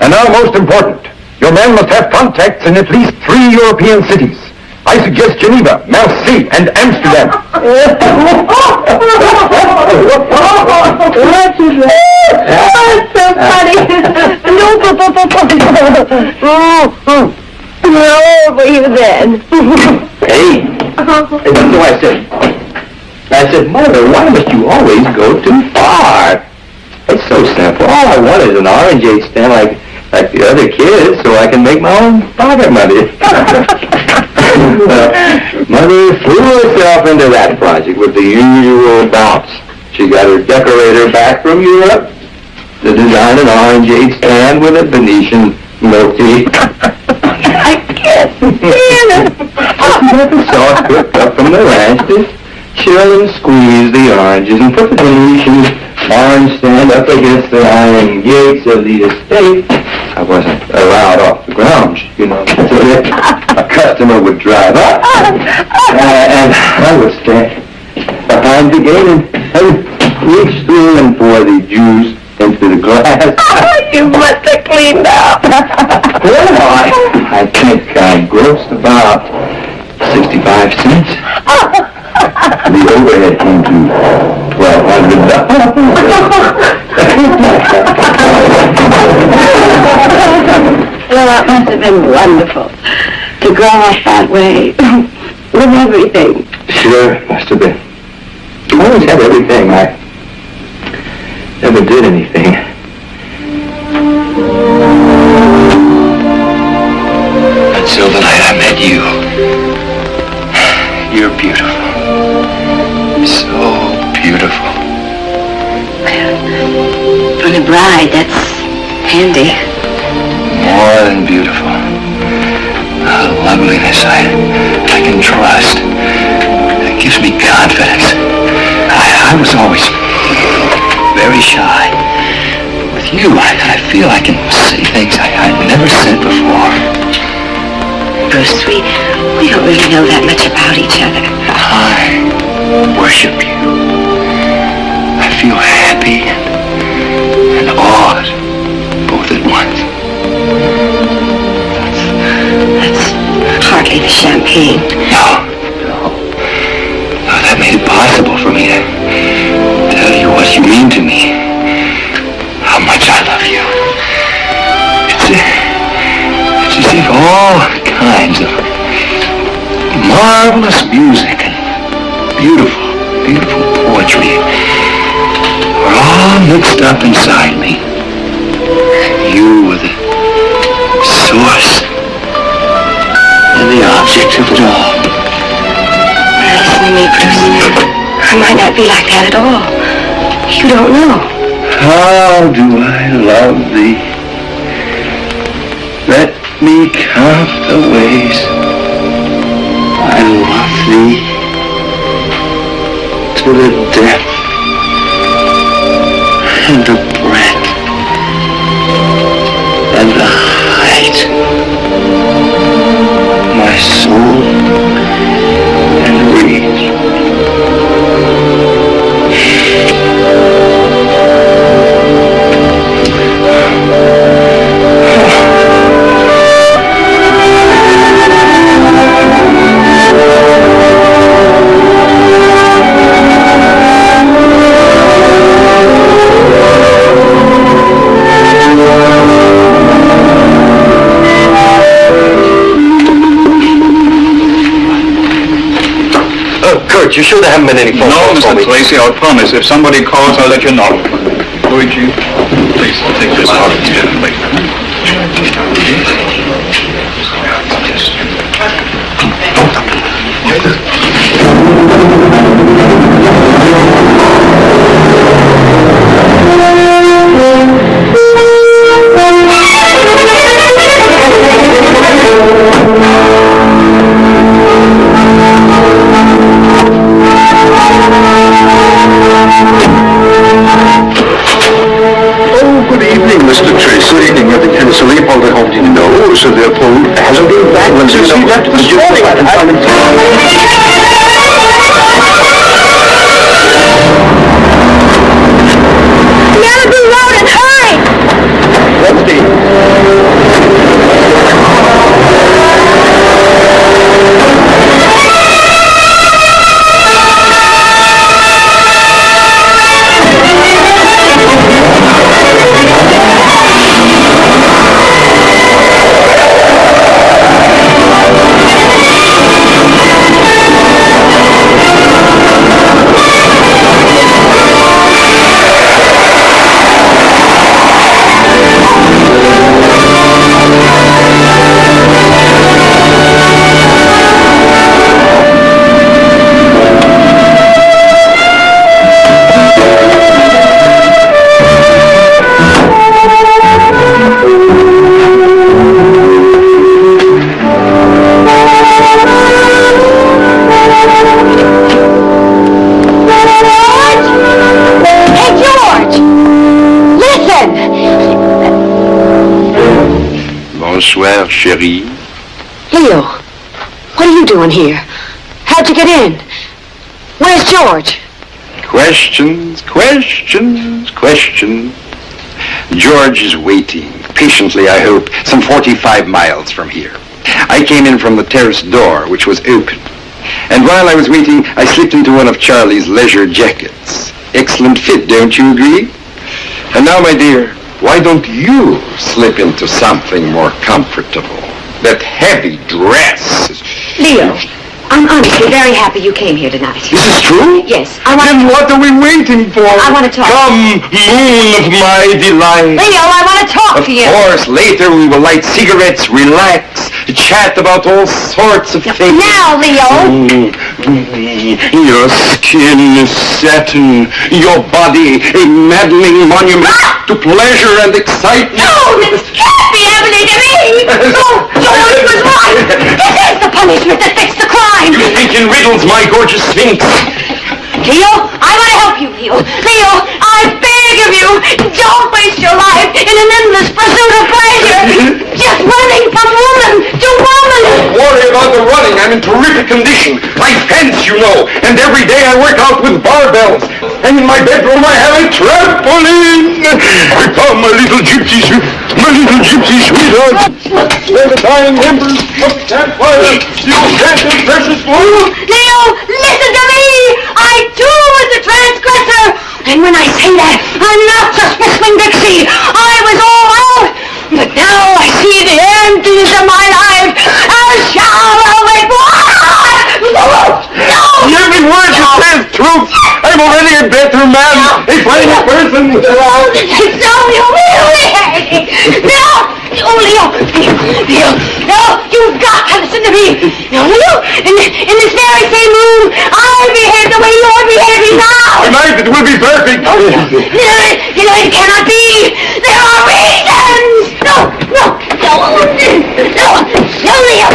And now, most important, your men must have contacts in at least three European cities. I suggest Geneva, Marseille, and Amsterdam. What's so funny? No, Where were you then? Hey, hey, that's what I said. I said, Mother, why must you always go too far? It's so simple. All I want is an orangeade stand like like the other kids, so I can make my own pocket money. Mother threw herself into that project with the usual bounce. She got her decorator back from Europe to design an orangeade stand with a Venetian tea. I can't stand it. She got the sauce cooked up from the ranch to chill and squeeze the oranges and put the Venetian orange stand up against the iron gates of the estate. I wasn't allowed off the grounds, you know, so a customer would drive up, uh, and I would stand behind the gate and, and reach through and pour the juice into the glass. You must have cleaned up. Well, I, I think I grossed about 65 cents. The overhead came to $1,200. Well, that must have been wonderful to grow up that way with everything. Sure, it must have been. I always had everything. I never did anything. Until the night I met you. You're beautiful. So beautiful. For a bride, that's handy. More than beautiful. A loveliness I, I can trust. It gives me confidence. I, I was always very shy. But with you, I, I feel I can say things I, I've never said before. Bruce, we, we don't really know that much about each other. I worship you. I feel happy and, and awed both at once. That's hardly the champagne. No, no. No, that made it possible for me to tell you what you mean to me. How much I love you. It's, it's as if all kinds of marvelous music and beautiful, beautiful poetry are all mixed up inside me. You were the source and the object of it all. Now listen to me, Bruce. I might not be like that at all. You don't know. How do I love thee? Let me count the ways I love thee to the depth and the breadth and the height. My soul You sure there haven't been any phone No, calls for Mr. Tracy, I promise. If somebody calls, I'll let you know. Luigi, please, take this out. Evening, Mr. You you see, know, chérie. Leo, what are you doing here? How'd you get in? Where's George? Questions, questions, questions. George is waiting, patiently I hope, some 45 miles from here. I came in from the terrace door, which was open. And while I was waiting, I slipped into one of Charlie's leisure jackets. Excellent fit, don't you agree? And now, my dear, why don't you slip into something more comfortable? That heavy dress. Leo, I'm honestly very happy you came here tonight. Is This is true? Yes, I want Then what are we waiting for? I wanna talk. Come, moon of my delight. Leo, I want to talk Of to you. Of course, later we will light cigarettes, relax, chat about all sorts of things. Now, Leo. Mm, Your skin is satin, your body a maddening monument to pleasure and excitement. No, this can't be happening to me! No, George was right! This is the punishment that fixed the crime! You think in riddles, my gorgeous sphinx. Leo, I want to help you, Leo. Leo, I beg of you, don't waste your life in an endless pursuit of pleasure. Just running from woman to woman. Don't Worry about the running. I'm in terrific condition. I fence, you know, and every day I work out with barbells. And in my bedroom I have a trampoline. Come, my little gypsy, my little gypsy sweetheart. They're the dying embers of campfire. You can't precious fool. Leo, listen to me. I too was a transgressor. And when I say that, I'm not just whistling Dixie. I was all out. But now I see the emptiness of my life. A shower of No! Every word you say is truth. I'm already in a better man, a fine person. It's so humiliating! No! Oh, Leo! Leo! No! You've got to listen to me! Now, Leo, in, in this very same room, I behave the way you're behaving now! Tonight it will be perfect. No, you know, it cannot be! There are reasons! No! No! No! No! No, Leo!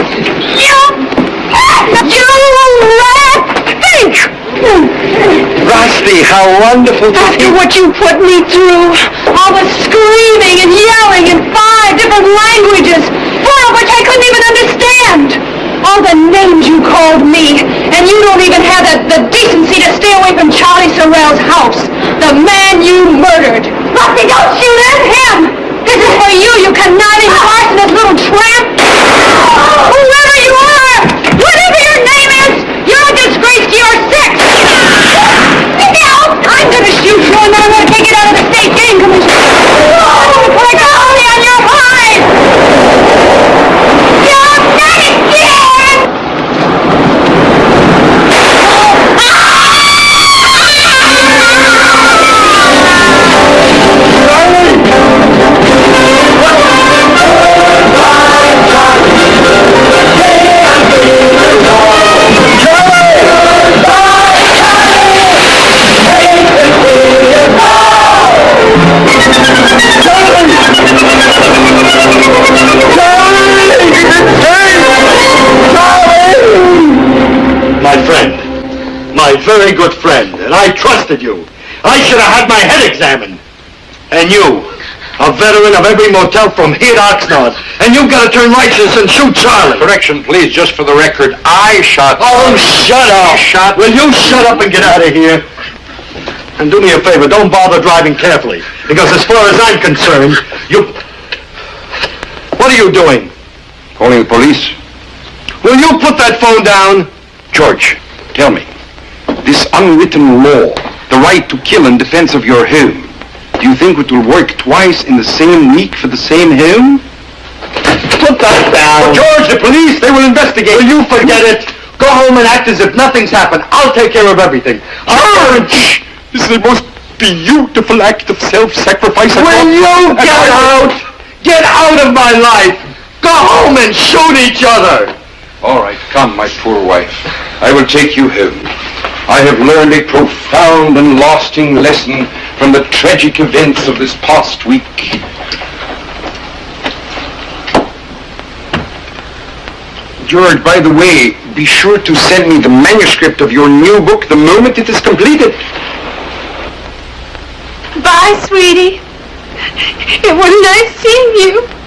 You... You rat! Rusty, how wonderful After what you put me through, all the screaming and yelling in five different languages, four of which I couldn't even understand. All the names you called me, and you don't even have the, the decency to stay away from Charlie Sorrell's house, the man you murdered. Rusty, don't shoot at him! This is for you, you conniving arsonist little tramp! Whoever you are, whatever your name is, you're a disgrace to your sex! Now, I'm gonna shoot you and then I'm gonna take it out of the state game commission. Very good friend, and I trusted you. I should have had my head examined. And you, a veteran of every motel from here to Oxnard. And you've got to turn righteous and shoot Charlie. Correction, please, just for the record. I shot. Oh, shut up! Shot. Will you shut up and get out of here? And do me a favor, don't bother driving carefully. Because as far as I'm concerned, you... What are you doing? Calling the police? Will you put that phone down? George, tell me. This unwritten law, the right to kill in defense of your home, do you think it will work twice in the same week for the same home? Put that down. George, the police, they will investigate. Will you forget it? Go home and act as if nothing's happened. I'll take care of everything. George! This is the most beautiful act of self-sacrifice Will you get out? Get out of my life! Go home and shoot each other! All right, come, my poor wife. I will take you home. I have learned a profound and lasting lesson from the tragic events of this past week. George, by the way, be sure to send me the manuscript of your new book the moment it is completed. Bye, sweetie. It was nice seeing you.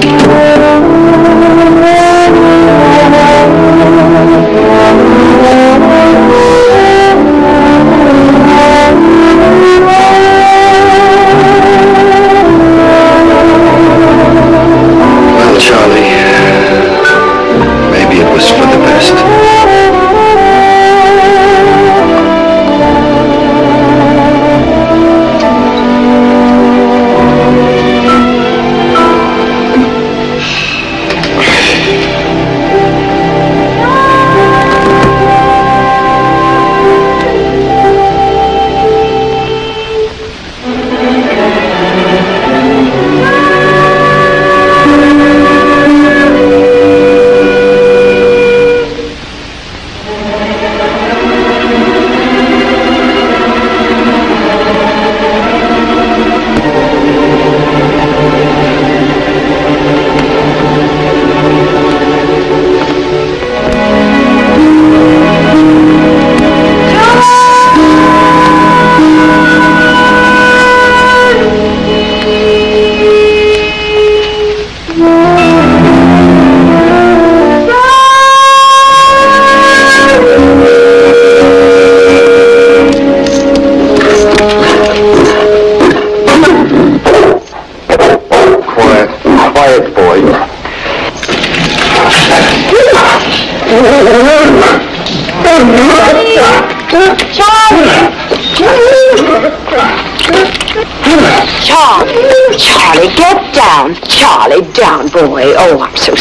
Thank.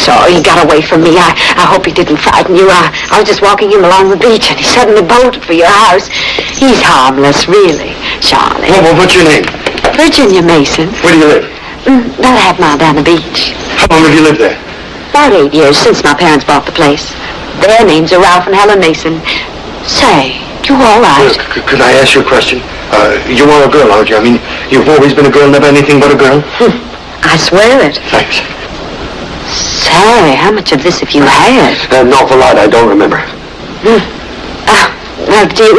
Sorry. He got away from me. I, I hope he didn't frighten you. I, I was just walking him along the beach and he suddenly bolted for your house. He's harmless, really, Charlie. Well, what's your name? Virginia Mason. Where do you live? Mm, about a half mile down the beach. How long have you lived there? About eight years since my parents bought the place. Their names are Ralph and Helen Mason. Say, you all right? Uh, c- could I ask you a question? Uh, you are a girl, aren't you? I mean, you've always been a girl, never anything but a girl? I swear it. Thanks. How much of this have you had? An awful lot, I don't remember. Ah, well, do you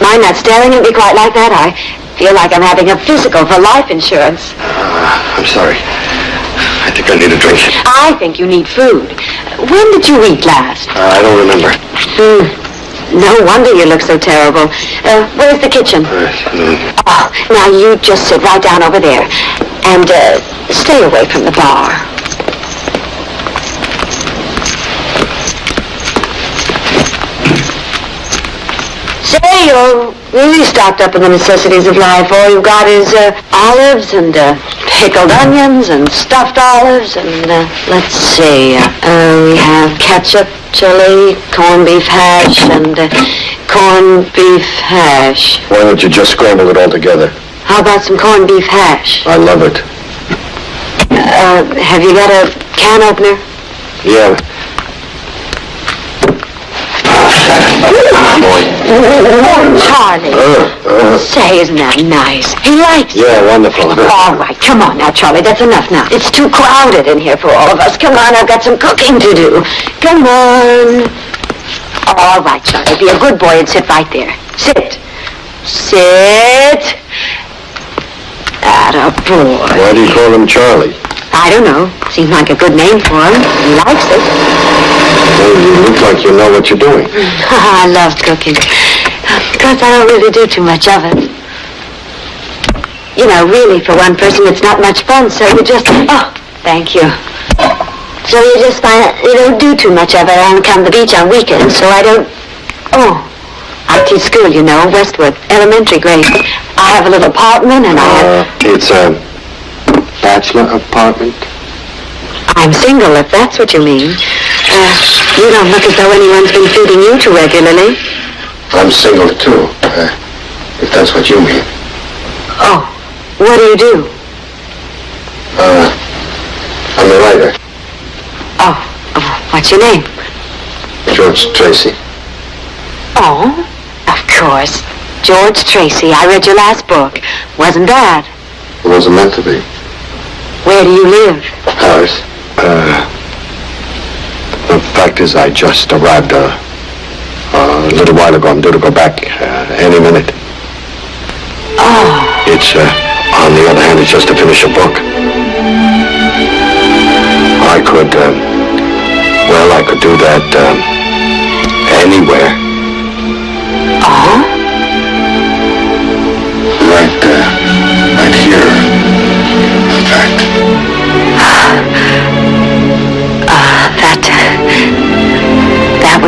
mind not staring at me quite like that? I feel like I'm having a physical for life insurance. Uh, I'm sorry. I think I need a drink. I think you need food. When did you eat last? Uh, I don't remember. Hmm. No wonder you look so terrible. Uh, where's the kitchen? Uh, mm, Oh, now you just sit right down over there. And, uh, stay away from the bar. Say, you're really stocked up in the necessities of life. All you've got is, uh, olives and, uh, pickled onions and stuffed olives and, uh, let's see. Uh, we have ketchup, chili, corned beef hash, and, uh, corned beef hash. why don't you just scramble it all together? How about some corned beef hash? I love it. Uh, have you got a can opener? Yeah. Charlie. Uh, uh, Say, isn't that nice? He likes it. yeah, wonderful. All right, come on now, Charlie. That's enough now. It's too crowded in here for all of us. Come on, I've got some cooking to do. Come on. All right, Charlie, be a good boy and sit right there. Sit. Sit. Atta boy. Why do you call him Charlie? I don't know. Seems like a good name for him. He likes it. Well, you look like you know what you're doing. I love cooking. Of course, I don't really do too much of it. You know, really, for one person, it's not much fun, so you just... Oh, thank you. So you just find you don't do too much of it. I don't come to the beach on weekends, so I don't... Oh, I teach school, you know, Westwood, elementary grade. I have a little apartment, and I have... Uh, it's a bachelor apartment? I'm single, if that's what you mean. Uh, you don't look as though anyone's been feeding you too regularly. I'm single, too, uh, if that's what you mean. Oh, what do you do? Uh, I'm a writer, Oh, oh, what's your name? George Tracy. Oh, of course. George Tracy. I read your last book. Wasn't bad. It wasn't meant to be. Where do you live? Paris. Uh, the fact is, I just arrived uh, a little while ago. I'm due to go back uh, any minute. Oh, It's, uh, on the other hand, it's just to finish a book. I could, um, well, I could do that um, anywhere.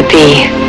Be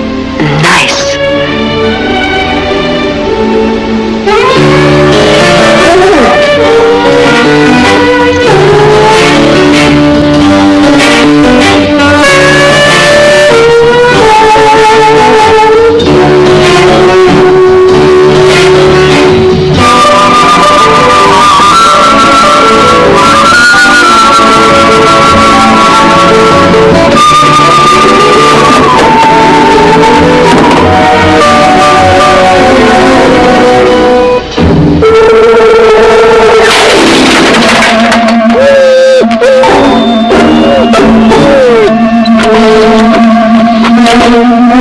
Hallelujah.